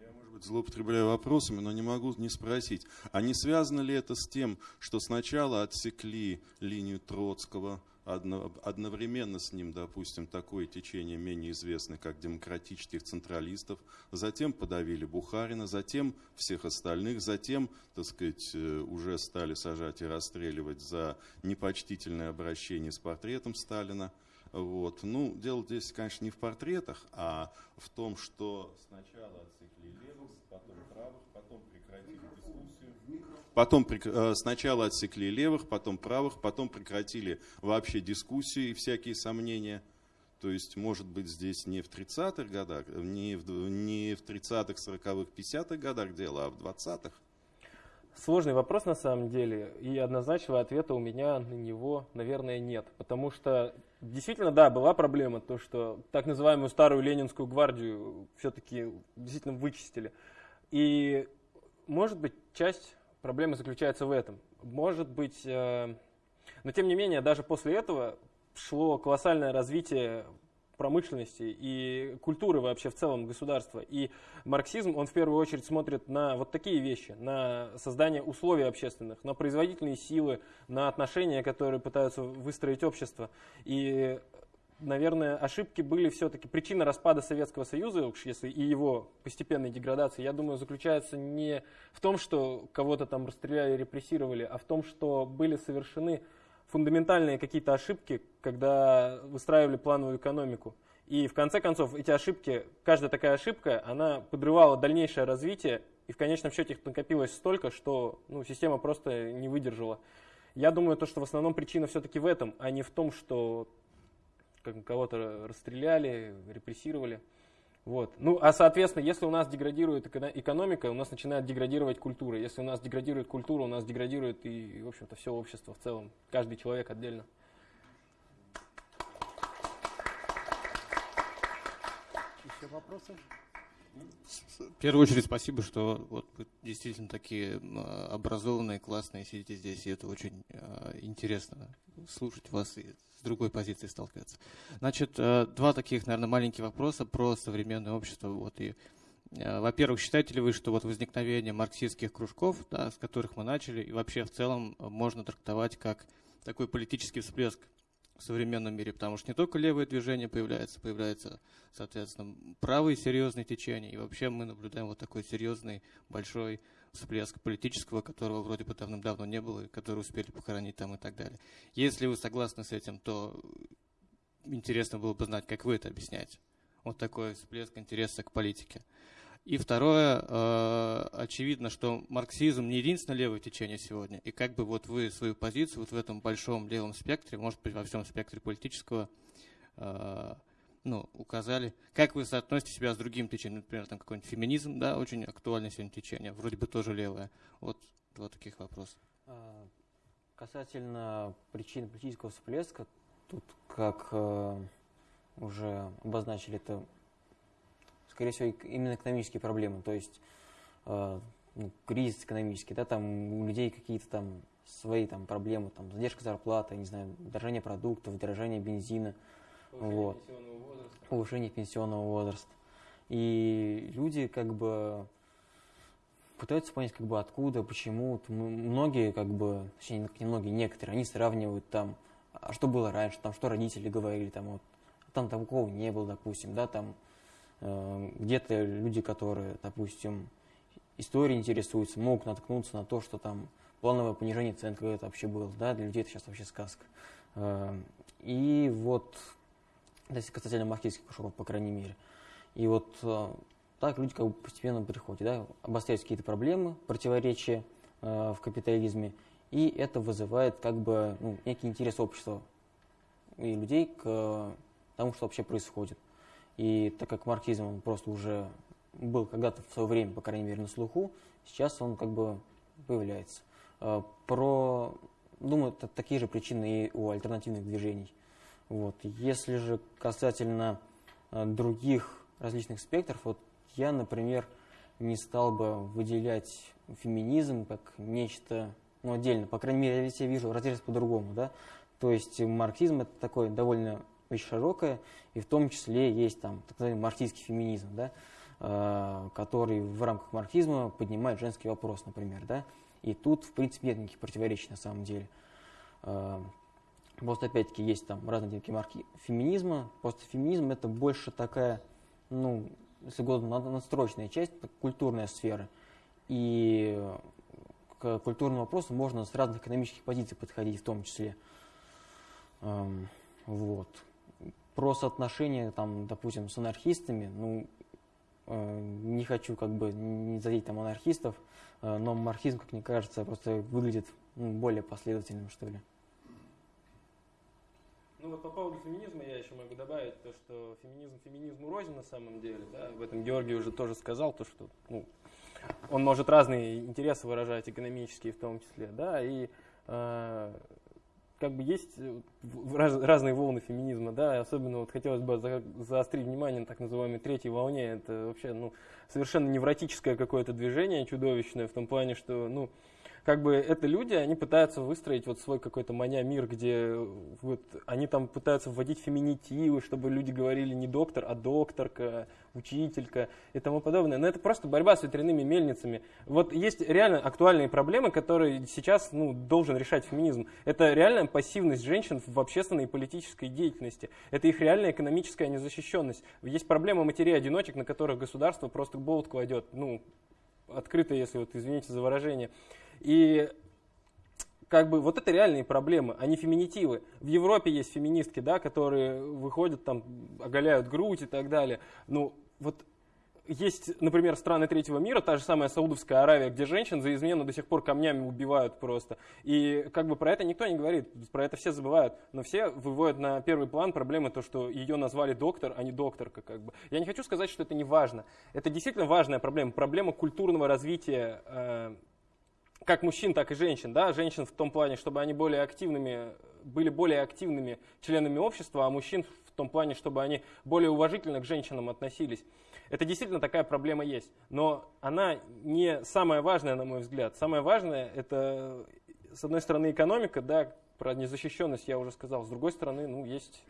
Я, может быть, злоупотребляю вопросами, но не могу не спросить. А не связано ли это с тем, что сначала отсекли линию Троцкого, одновременно с ним, допустим, такое течение менее известное, как демократических централистов, затем подавили Бухарина, затем всех остальных, затем, так сказать, э, уже стали сажать и расстреливать за непочтительное обращение с портретом Сталина. Вот. Ну, дело здесь, конечно, не в портретах, а в том, что сначала отсекли левых, потом правых, потом прекратили Потом э, сначала отсекли левых, потом правых, потом прекратили вообще дискуссии и всякие сомнения. То есть, может быть, здесь не в 30-х годах, не в, не в 30-х, 40-х, 50-х годах дело, а в 20-х. Сложный вопрос на самом деле, и однозначного ответа у меня на него, наверное, нет. Потому что действительно, да, была проблема, то, что так называемую старую ленинскую гвардию все-таки действительно вычистили. И, может быть, часть проблема заключается в этом. Может быть, э, но тем не менее, даже после этого шло колоссальное развитие промышленности и культуры вообще в целом государства. И марксизм, он в первую очередь смотрит на вот такие вещи, на создание условий общественных, на производительные силы, на отношения, которые пытаются выстроить общество. И наверное, ошибки были все-таки причина распада Советского Союза, если и его постепенной деградации, я думаю, заключается не в том, что кого-то там расстреляли, репрессировали, а в том, что были совершены фундаментальные какие-то ошибки, когда выстраивали плановую экономику. И в конце концов эти ошибки, каждая такая ошибка, она подрывала дальнейшее развитие, и в конечном счете их накопилось столько, что ну, система просто не выдержала. Я думаю, то, что в основном причина все-таки в этом, а не в том, что кого-то расстреляли, репрессировали. Вот. Ну, а соответственно, если у нас деградирует экономика, у нас начинает деградировать культура. Если у нас деградирует культура, у нас деградирует и, в общем-то, все общество в целом. Каждый человек отдельно. Еще вопросы? В первую очередь спасибо, что вот вы действительно такие образованные, классные, сидите здесь, и это очень э, интересно слушать вас и другой позиции сталкиваться. Значит, э, два таких, наверное, маленьких вопроса про современное общество. Вот и э, во-первых, считаете ли вы, что вот возникновение марксистских кружков, да, с которых мы начали, и вообще в целом можно трактовать как такой политический всплеск в современном мире, потому что не только левое движение появляется, появляется, соответственно, правые серьезные течения, и вообще мы наблюдаем вот такой серьезный, большой всплеск политического, которого вроде бы давным-давно не было, и который успели похоронить там и так далее. Если вы согласны с этим, то интересно было бы знать, как вы это объясняете. Вот такой всплеск интереса к политике. И второе, э, очевидно, что марксизм не единственное левое течение сегодня. И как бы вот вы свою позицию вот в этом большом левом спектре, может быть, во всем спектре политического, э, ну, указали. Как вы соотносите себя с другим течением? Например, там какой-нибудь феминизм, да, очень актуальное сегодня течение, вроде бы тоже левое. Вот два таких вопроса. А, касательно причин политического всплеска, тут, как э, уже обозначили, это скорее всего, именно экономические проблемы. То есть э, ну, кризис экономический, да, там у людей какие-то там свои там проблемы, там задержка зарплаты, не знаю, дорожание продуктов, дорожание бензина, повышение вот, пенсионного возраста. повышение пенсионного возраста. И люди как бы пытаются понять, как бы откуда, почему. Многие, как бы, точнее, не многие, некоторые, они сравнивают там, а что было раньше, там, что родители говорили, там, вот, там такого не было, допустим, да, там, Э, где-то люди, которые, допустим, историей интересуются, могут наткнуться на то, что там плановое понижение цен когда-то вообще было. Да? Для людей это сейчас вообще сказка. Э, и вот, если касательно маркетинских кружков, по крайней мере. И вот э, так люди как бы постепенно приходят, да, обостряются какие-то проблемы, противоречия в капитализме, и это вызывает как бы ну, некий интерес общества и людей к тому, что вообще происходит. И так как марксизм он просто уже был когда-то в свое время, по крайней мере, на слуху, сейчас он как бы появляется. Э, про, думаю, такие же причины и у альтернативных движений. Вот. Если же касательно э, других различных спектров, вот я, например, не стал бы выделять феминизм как нечто ну, отдельно. По крайней мере, я себе вижу разрез по-другому. Да? То есть марксизм это такой довольно очень широкая, и в том числе есть там так называемый марксистский феминизм, да, э, который в рамках марксизма поднимает женский вопрос, например. Да, и тут, в принципе, нет никаких противоречий на самом деле. Просто, опять-таки, есть там разные типы марки феминизма. Просто феминизм это больше такая, ну, если угодно, надстроечная часть, культурная сфера. И к культурному вопросу можно с разных экономических позиций подходить в том числе. Эм, вот про соотношение, там, допустим, с анархистами, ну, э, не хочу как бы не задеть там анархистов, э, но марксизм, как мне кажется, просто выглядит ну, более последовательным, что ли. Ну вот по поводу феминизма я еще могу добавить то, что феминизм феминизму рознь на самом деле. Да? В этом Георгий уже тоже сказал, то, что ну, он может разные интересы выражать, экономические в том числе. Да? И э, как бы есть э, раз, разные волны феминизма, да, особенно вот хотелось бы за, заострить внимание на так называемой третьей волне. Это вообще, ну, совершенно невротическое какое-то движение, чудовищное, в том плане, что, ну, как бы это люди, они пытаются выстроить вот свой какой-то маня мир, где вот они там пытаются вводить феминитивы, чтобы люди говорили не доктор, а докторка, учителька и тому подобное. Но это просто борьба с ветряными мельницами. Вот есть реально актуальные проблемы, которые сейчас ну, должен решать феминизм. Это реальная пассивность женщин в общественной и политической деятельности. Это их реальная экономическая незащищенность. Есть проблема матерей-одиночек, на которых государство просто болт кладет. Ну, открыто, если вот извините за выражение. И как бы вот это реальные проблемы, а не феминитивы. В Европе есть феминистки, да, которые выходят там, оголяют грудь и так далее. Ну, вот есть, например, страны третьего мира, та же самая Саудовская Аравия, где женщин за измену до сих пор камнями убивают просто. И как бы про это никто не говорит, про это все забывают. Но все выводят на первый план проблемы то, что ее назвали доктор, а не докторка. Как бы. Я не хочу сказать, что это не важно. Это действительно важная проблема. Проблема культурного развития э, как мужчин, так и женщин. Да? Женщин в том плане, чтобы они более активными, были более активными членами общества, а мужчин в том плане, чтобы они более уважительно к женщинам относились. Это действительно такая проблема есть, но она не самая важная, на мой взгляд. Самое важное это, с одной стороны, экономика, да, про незащищенность я уже сказал, с другой стороны, ну, есть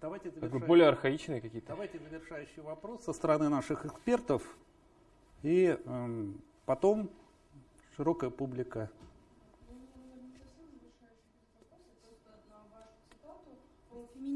Давайте более архаичные какие-то. Давайте завершающий вопрос со стороны наших экспертов, и э, потом широкая публика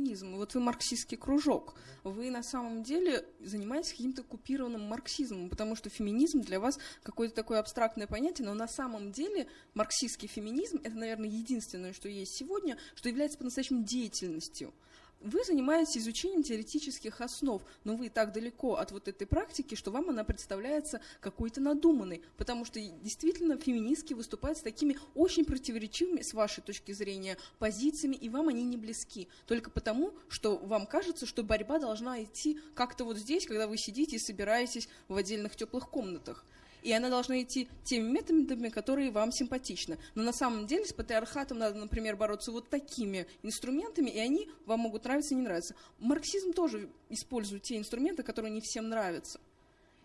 феминизм. Вот вы марксистский кружок. Вы на самом деле занимаетесь каким-то купированным марксизмом, потому что феминизм для вас какое-то такое абстрактное понятие, но на самом деле марксистский феминизм это, наверное, единственное, что есть сегодня, что является по-настоящему деятельностью вы занимаетесь изучением теоретических основ, но вы так далеко от вот этой практики, что вам она представляется какой-то надуманной, потому что действительно феминистки выступают с такими очень противоречивыми, с вашей точки зрения, позициями, и вам они не близки. Только потому, что вам кажется, что борьба должна идти как-то вот здесь, когда вы сидите и собираетесь в отдельных теплых комнатах и она должна идти теми методами, которые вам симпатичны. Но на самом деле с патриархатом надо, например, бороться вот такими инструментами, и они вам могут нравиться и не нравиться. Марксизм тоже использует те инструменты, которые не всем нравятся.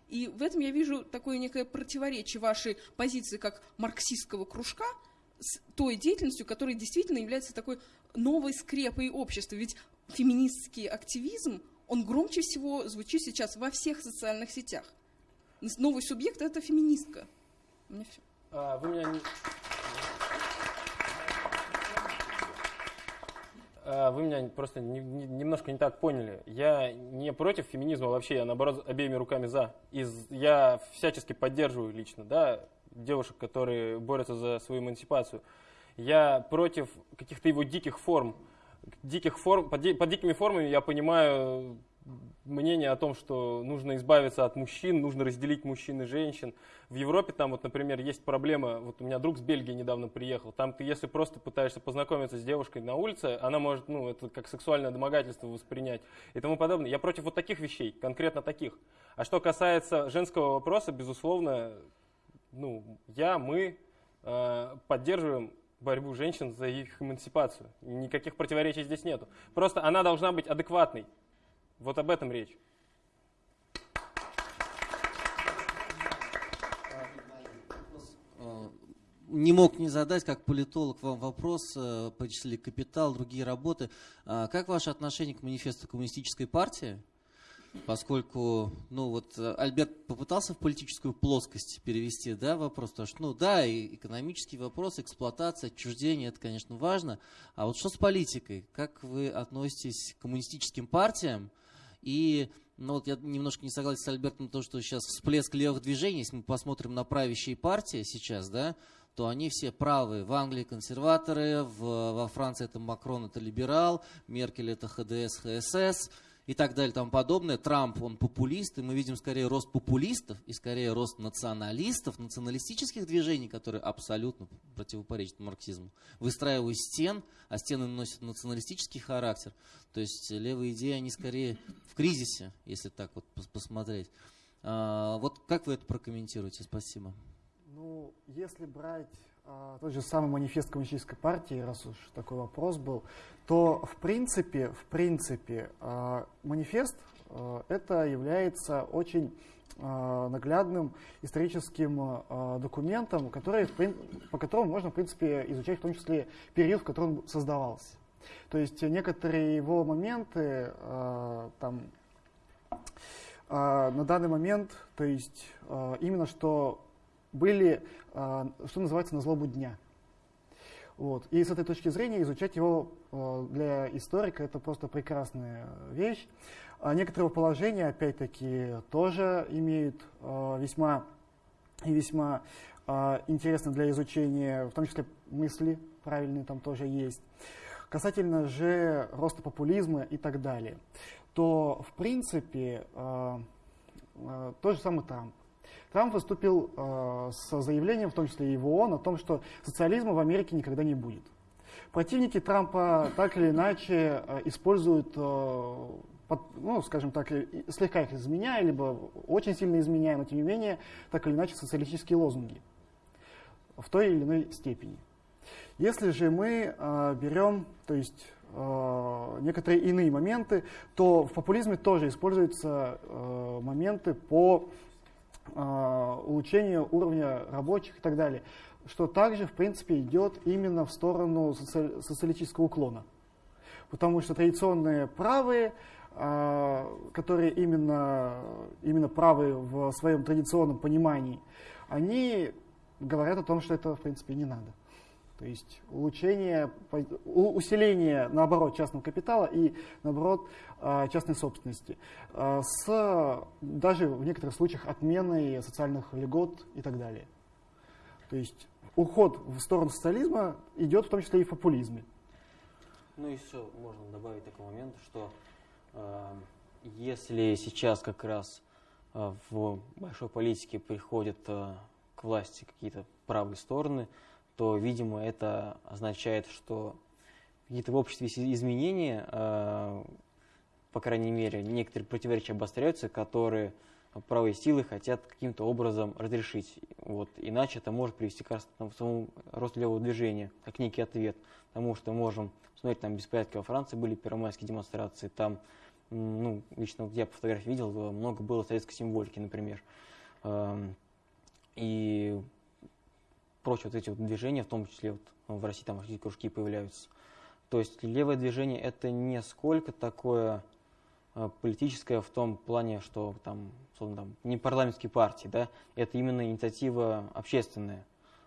И в этом я вижу такое некое противоречие вашей позиции как марксистского кружка с той деятельностью, которая действительно является такой новой скрепой общества. Ведь феминистский активизм, он громче всего звучит сейчас во всех социальных сетях новый субъект это феминистка. У меня все. А, вы меня не... А, вы меня просто не, не, немножко не так поняли. Я не против феминизма вообще, я наоборот обеими руками за. Из, я всячески поддерживаю лично да, девушек, которые борются за свою эмансипацию. Я против каких-то его диких форм. Диких форм под, под дикими формами я понимаю мнение о том, что нужно избавиться от мужчин, нужно разделить мужчин и женщин. В Европе там вот, например, есть проблема, вот у меня друг с Бельгии недавно приехал, там ты если просто пытаешься познакомиться с девушкой на улице, она может, ну, это как сексуальное домогательство воспринять и тому подобное. Я против вот таких вещей, конкретно таких. А что касается женского вопроса, безусловно, ну, я, мы э, поддерживаем борьбу женщин за их эмансипацию. Никаких противоречий здесь нету. Просто она должна быть адекватной. Вот об этом речь. Не мог не задать, как политолог, вам вопрос, э, почислили «Капитал», другие работы. А как ваше отношение к манифесту коммунистической партии? Поскольку, ну вот, Альберт попытался в политическую плоскость перевести, да, вопрос, потому что, ну да, и экономический вопрос, эксплуатация, отчуждение, это, конечно, важно. А вот что с политикой? Как вы относитесь к коммунистическим партиям? И ну вот я немножко не согласен с Альбертом, то, что сейчас всплеск левых движений, если мы посмотрим на правящие партии сейчас, да, то они все правые. В Англии консерваторы, в, во Франции это Макрон, это либерал, Меркель это ХДС, ХСС и так далее и тому подобное. Трамп, он популист, и мы видим скорее рост популистов и скорее рост националистов, националистических движений, которые абсолютно противопоречат марксизму. Выстраивая стен, а стены носят националистический характер. То есть левые идеи, они скорее в кризисе, если так вот посмотреть. А, вот как вы это прокомментируете? Спасибо. Ну, если брать тот же самый манифест коммунистической партии, раз уж такой вопрос был, то в принципе, в принципе а, манифест а, это является очень наглядным историческим документом, который, по которому можно, в принципе, изучать в том числе период, в котором он создавался. То есть некоторые его моменты там, на данный момент, то есть именно что были, а, что называется, на злобу дня. Вот. И с этой точки зрения изучать его а, для историка это просто прекрасная вещь. А некоторые положения, опять-таки, тоже имеют весьма и весьма интересно для изучения, в том числе мысли правильные там тоже есть. Касательно же роста популизма и так далее, то в принципе тот же самый Трамп. Трамп выступил э, с заявлением, в том числе и в ООН, о том, что социализма в Америке никогда не будет. Противники Трампа так или иначе э, используют, э, под, ну, скажем так, слегка их изменяя, либо очень сильно изменяя, но тем не менее, так или иначе, социалистические лозунги в той или иной степени. Если же мы э, берем, то есть э, некоторые иные моменты, то в популизме тоже используются э, моменты по э, улучшению уровня рабочих и так далее, что также, в принципе, идет именно в сторону соци- социалистического уклона. Потому что традиционные правые, э, которые именно, именно правые в своем традиционном понимании, они говорят о том, что это, в принципе, не надо. То есть улучшение, усиление, наоборот, частного капитала и, наоборот, э, частной собственности. Э, С даже в некоторых случаях отменой социальных льгот и так далее. То есть уход в сторону социализма идет в том числе и в популизме. Ну и еще можно добавить такой момент, что э, если сейчас как раз э, в большой политике приходят э, к власти какие-то правые стороны, то, видимо, это означает, что какие-то в обществе изменения, э, по крайней мере, некоторые противоречия обостряются, которые правые силы хотят каким-то образом разрешить. Вот. Иначе это может привести к самому росту левого движения, как некий ответ. Потому что можем посмотреть, там беспорядки во Франции были, первомайские демонстрации, там, ну, лично я по фотографии видел, много было советской символики, например. И прочие вот эти вот движения, в том числе вот в России там кружки появляются. То есть левое движение это не сколько такое э, политическое в том плане, что там, условно, там не парламентские партии, да, это именно инициатива общественная,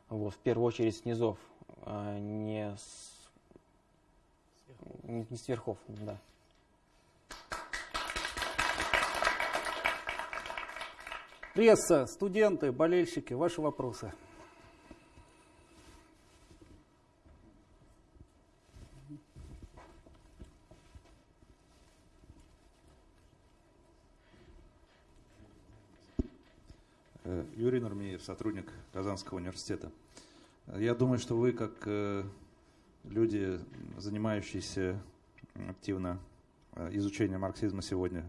вот, в первую очередь с низов, а не с, не не с верхов, да. Пресса, студенты, болельщики, ваши вопросы. Сотрудник Казанского университета. Я думаю, что вы, как э, люди, занимающиеся активно э, изучением марксизма сегодня,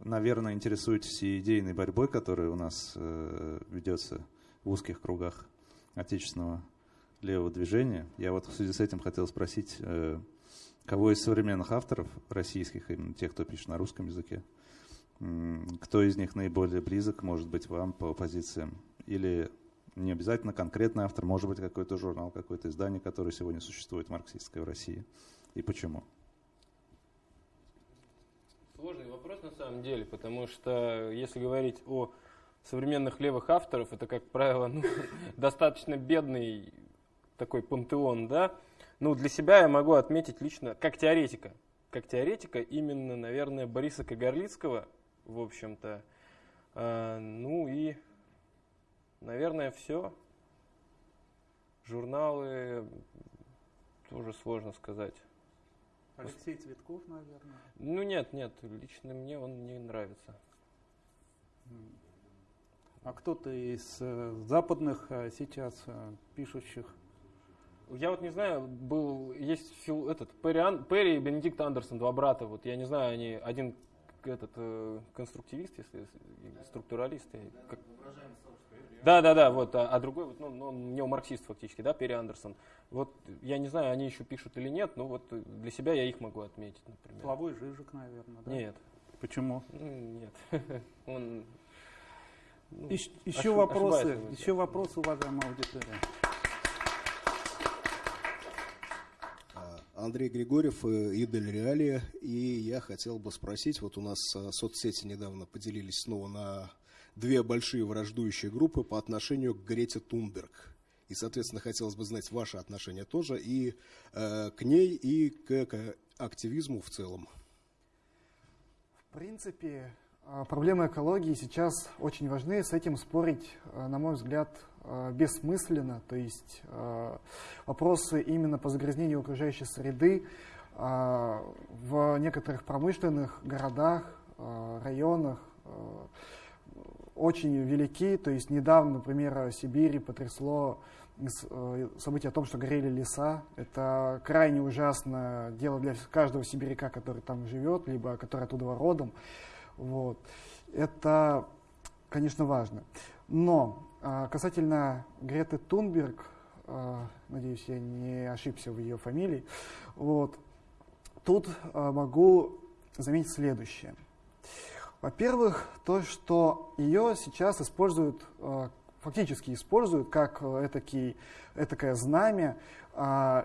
наверное, интересуетесь и идейной борьбой, которая у нас э, ведется в узких кругах отечественного левого движения. Я вот в связи с этим хотел спросить, кого из современных авторов российских, именно тех, кто пишет на русском языке, Кто из них наиболее близок, может быть, вам по позициям? Или не обязательно конкретный автор, может быть, какой-то журнал, какое-то издание, которое сегодня существует марксистское в России? И почему? Сложный вопрос на самом деле, потому что если говорить о современных левых авторов, это, как правило, ну, достаточно бедный такой пантеон, да. Ну, для себя я могу отметить лично, как теоретика, как теоретика именно, наверное, Бориса Кагарлицкого, в общем-то. А, ну и, наверное, все. Журналы тоже сложно сказать. Алексей Цветков, наверное. Ну нет, нет, лично мне он не нравится. А кто-то из э, западных э, сейчас э, пишущих? Я вот не знаю, был есть фил, этот Перри, Ан- Перри и Бенедикт Андерсон, два брата. Вот я не знаю, они один этот э, конструктивист, если структуралист. и как- Да, да, да, вот, а, а другой, вот, ну, ну, он неомарксист фактически, да, Перри Андерсон. Вот я не знаю, они еще пишут или нет, но вот для себя я их могу отметить, например. Славой Жижик, наверное, да? Нет. Почему? Ну, Нет. Он ну, еще ошиб- вопросы, еще вопросы, уважаемая аудитория. А, Андрей Григорьев, э, Идель Реалия. И я хотел бы спросить, вот у нас э, соцсети недавно поделились снова на две большие враждующие группы по отношению к Грете Тунберг. И, соответственно, хотелось бы знать ваше отношение тоже и э, к ней, и к, к активизму в целом. В принципе, а, проблемы экологии сейчас очень важны. С этим спорить, а, на мой взгляд, а, бессмысленно. То есть вопросы именно по загрязнению окружающей среды в некоторых промышленных городах, районах, очень велики. То есть недавно, например, Сибири потрясло э, событие о том, что горели леса. Это крайне ужасное дело для каждого сибиряка, который там живет, либо который оттуда родом. Вот. Это, конечно, важно. Но а, касательно Греты Тунберг, а, надеюсь, я не ошибся в ее фамилии, вот, тут а, могу заметить следующее. Во-первых, то, что ее сейчас используют, фактически используют как этакий, этакое знамя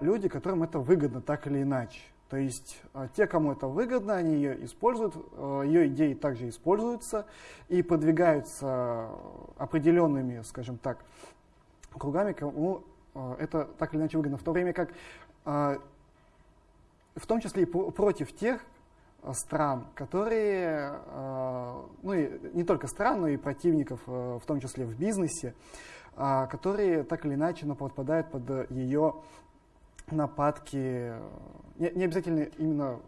люди, которым это выгодно так или иначе. То есть а, те, кому это выгодно, они ее используют, а, ее идеи также используются и подвигаются определенными, скажем так, кругами, кому а, это так или иначе выгодно. В то время как, в том числе и против тех стран, которые, ну и не только стран, но и противников, в том числе в бизнесе, которые так или иначе но подпадают под ее нападки, не, не обязательно именно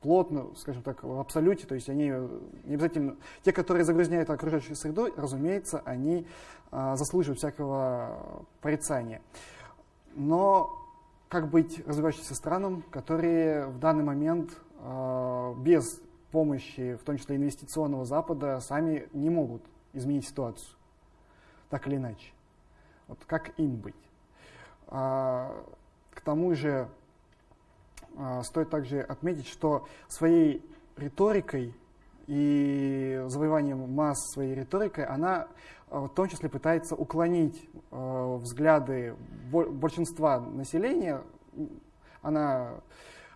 плотно, скажем так, в абсолюте, то есть они не обязательно, те, которые загрязняют окружающую среду, разумеется, они заслуживают всякого порицания. Но как быть развивающимся странам, которые в данный момент без помощи, в том числе инвестиционного Запада, сами не могут изменить ситуацию, так или иначе. Вот как им быть? А, к тому же а, стоит также отметить, что своей риторикой и завоеванием масс своей риторикой она а, в том числе пытается уклонить а, взгляды большинства населения она,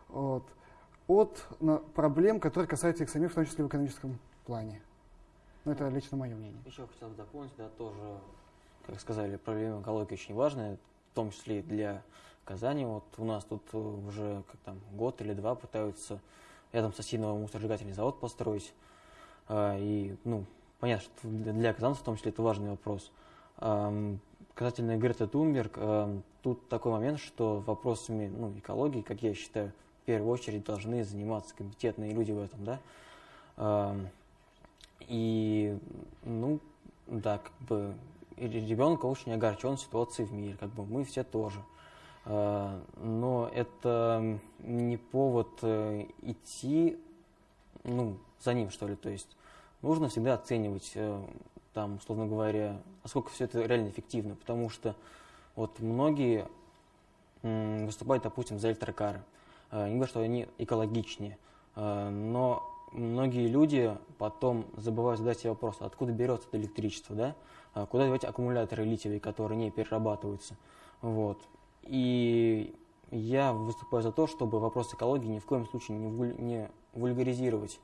вот, от проблем, которые касаются их самих, в том числе в экономическом плане. Но это лично мое мнение. Еще хотел бы дополнить, да, тоже, как сказали, проблема экологии очень важная, в том числе и для Казани. Вот у нас тут э, уже как там год или два пытаются рядом с Осиновым мусоросжигательный завод построить. А, и, ну, понятно, что для казанцев в том числе это важный вопрос. Касательно Грета Тунберг, тут такой момент, что вопросами ну, экологии, как я считаю, первую очередь должны заниматься компетентные люди в этом, да. И, ну, да, как бы ребенок очень огорчен ситуацией в мире, как бы мы все тоже. Э, но это не повод э, идти ну, за ним, что ли. То есть нужно всегда оценивать, э, там, условно говоря, насколько все это реально эффективно, потому что вот многие выступают, допустим, за электрокары. Не говорю, что они экологичнее, но многие люди потом забывают задать себе вопрос, откуда берется это электричество, да? Куда девать аккумуляторы литиевые, которые не перерабатываются. Вот. И я выступаю за то, чтобы вопрос экологии ни в коем случае не, вуль, не вульгаризировать.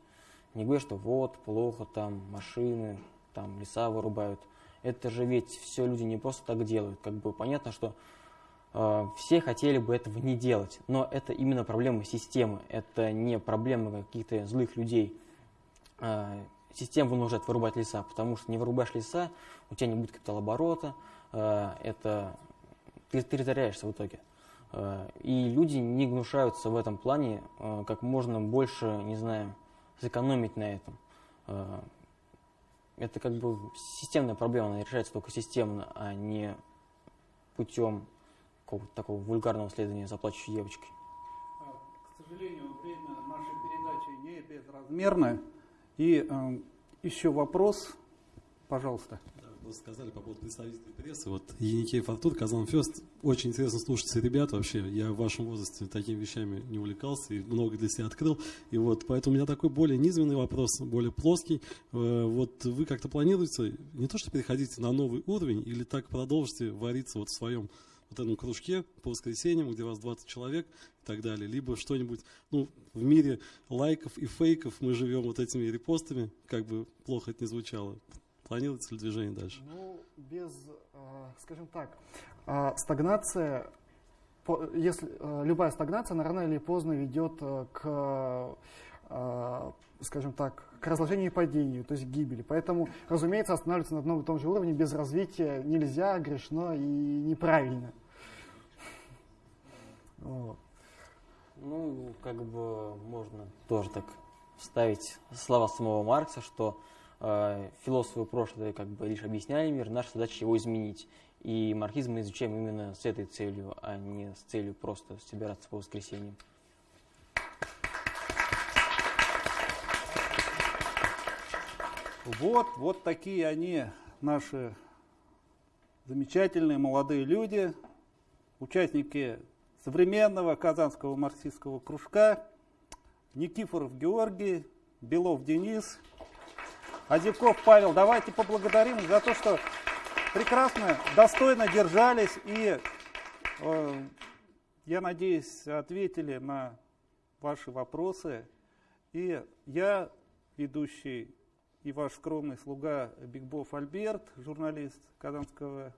Не говоря, что вот, плохо, там машины, там леса вырубают. Это же ведь все люди не просто так делают. Как бы понятно, что э, все хотели бы этого не делать, но это именно проблема системы, это не проблема каких-то злых людей. Э, система вынуждает вырубать леса, потому что не вырубаешь леса, у тебя не будет капиталооборота, э, это ты, ты теряешься в итоге. Э, и люди не гнушаются в этом плане э, как можно больше, не знаю, сэкономить на этом. Э, это как бы системная проблема, она решается только системно, а не путем какого-то такого вульгарного следования за плачущей девочкой. К сожалению, время нашей передачи не безразмерно. И э, еще вопрос, пожалуйста вы сказали по поводу представителей прессы. Вот Еникей Фортур, Казан Фест. Очень интересно слушаться ребят вообще. Я в вашем возрасте такими вещами не увлекался и много для себя открыл. И вот поэтому у меня такой более низменный вопрос, более плоский. Э, вот вы как-то планируете не то, что переходите на новый уровень или так продолжите вариться вот в своем вот этом кружке по воскресеньям, где вас 20 человек и так далее, либо что-нибудь, ну, в мире лайков и фейков мы живем вот этими репостами, как бы плохо это не звучало. Планируется ли движение дальше? Ну, без, а, скажем так, а, стагнация, если а, любая стагнация, она рано или поздно ведет к, скажем так, к разложению и падению, то есть к гибели. Поэтому, разумеется, останавливаться на одном и том же уровне без развития нельзя, грешно и неправильно. Ну, как бы можно тоже так вставить слова самого Маркса, что э, философы прошлого как бы лишь объясняли мир, наша задача его изменить. И марксизм мы изучаем именно с этой целью, а не с целью просто собираться по воскресеньям. Вот, вот такие они, наши замечательные молодые люди, участники современного казанского марксистского кружка, Никифоров Георгий, Белов Денис, Азиков Павел. Давайте поблагодарим за то, что прекрасно, достойно держались и, э, я надеюсь, ответили на ваши вопросы. И я, ведущий и ваш скромный слуга Бигбов Альберт, журналист Казанского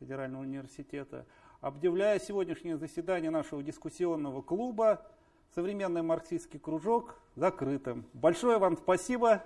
федерального университета, объявляю сегодняшнее заседание нашего дискуссионного клуба «Современный марксистский кружок» закрытым. Большое вам спасибо.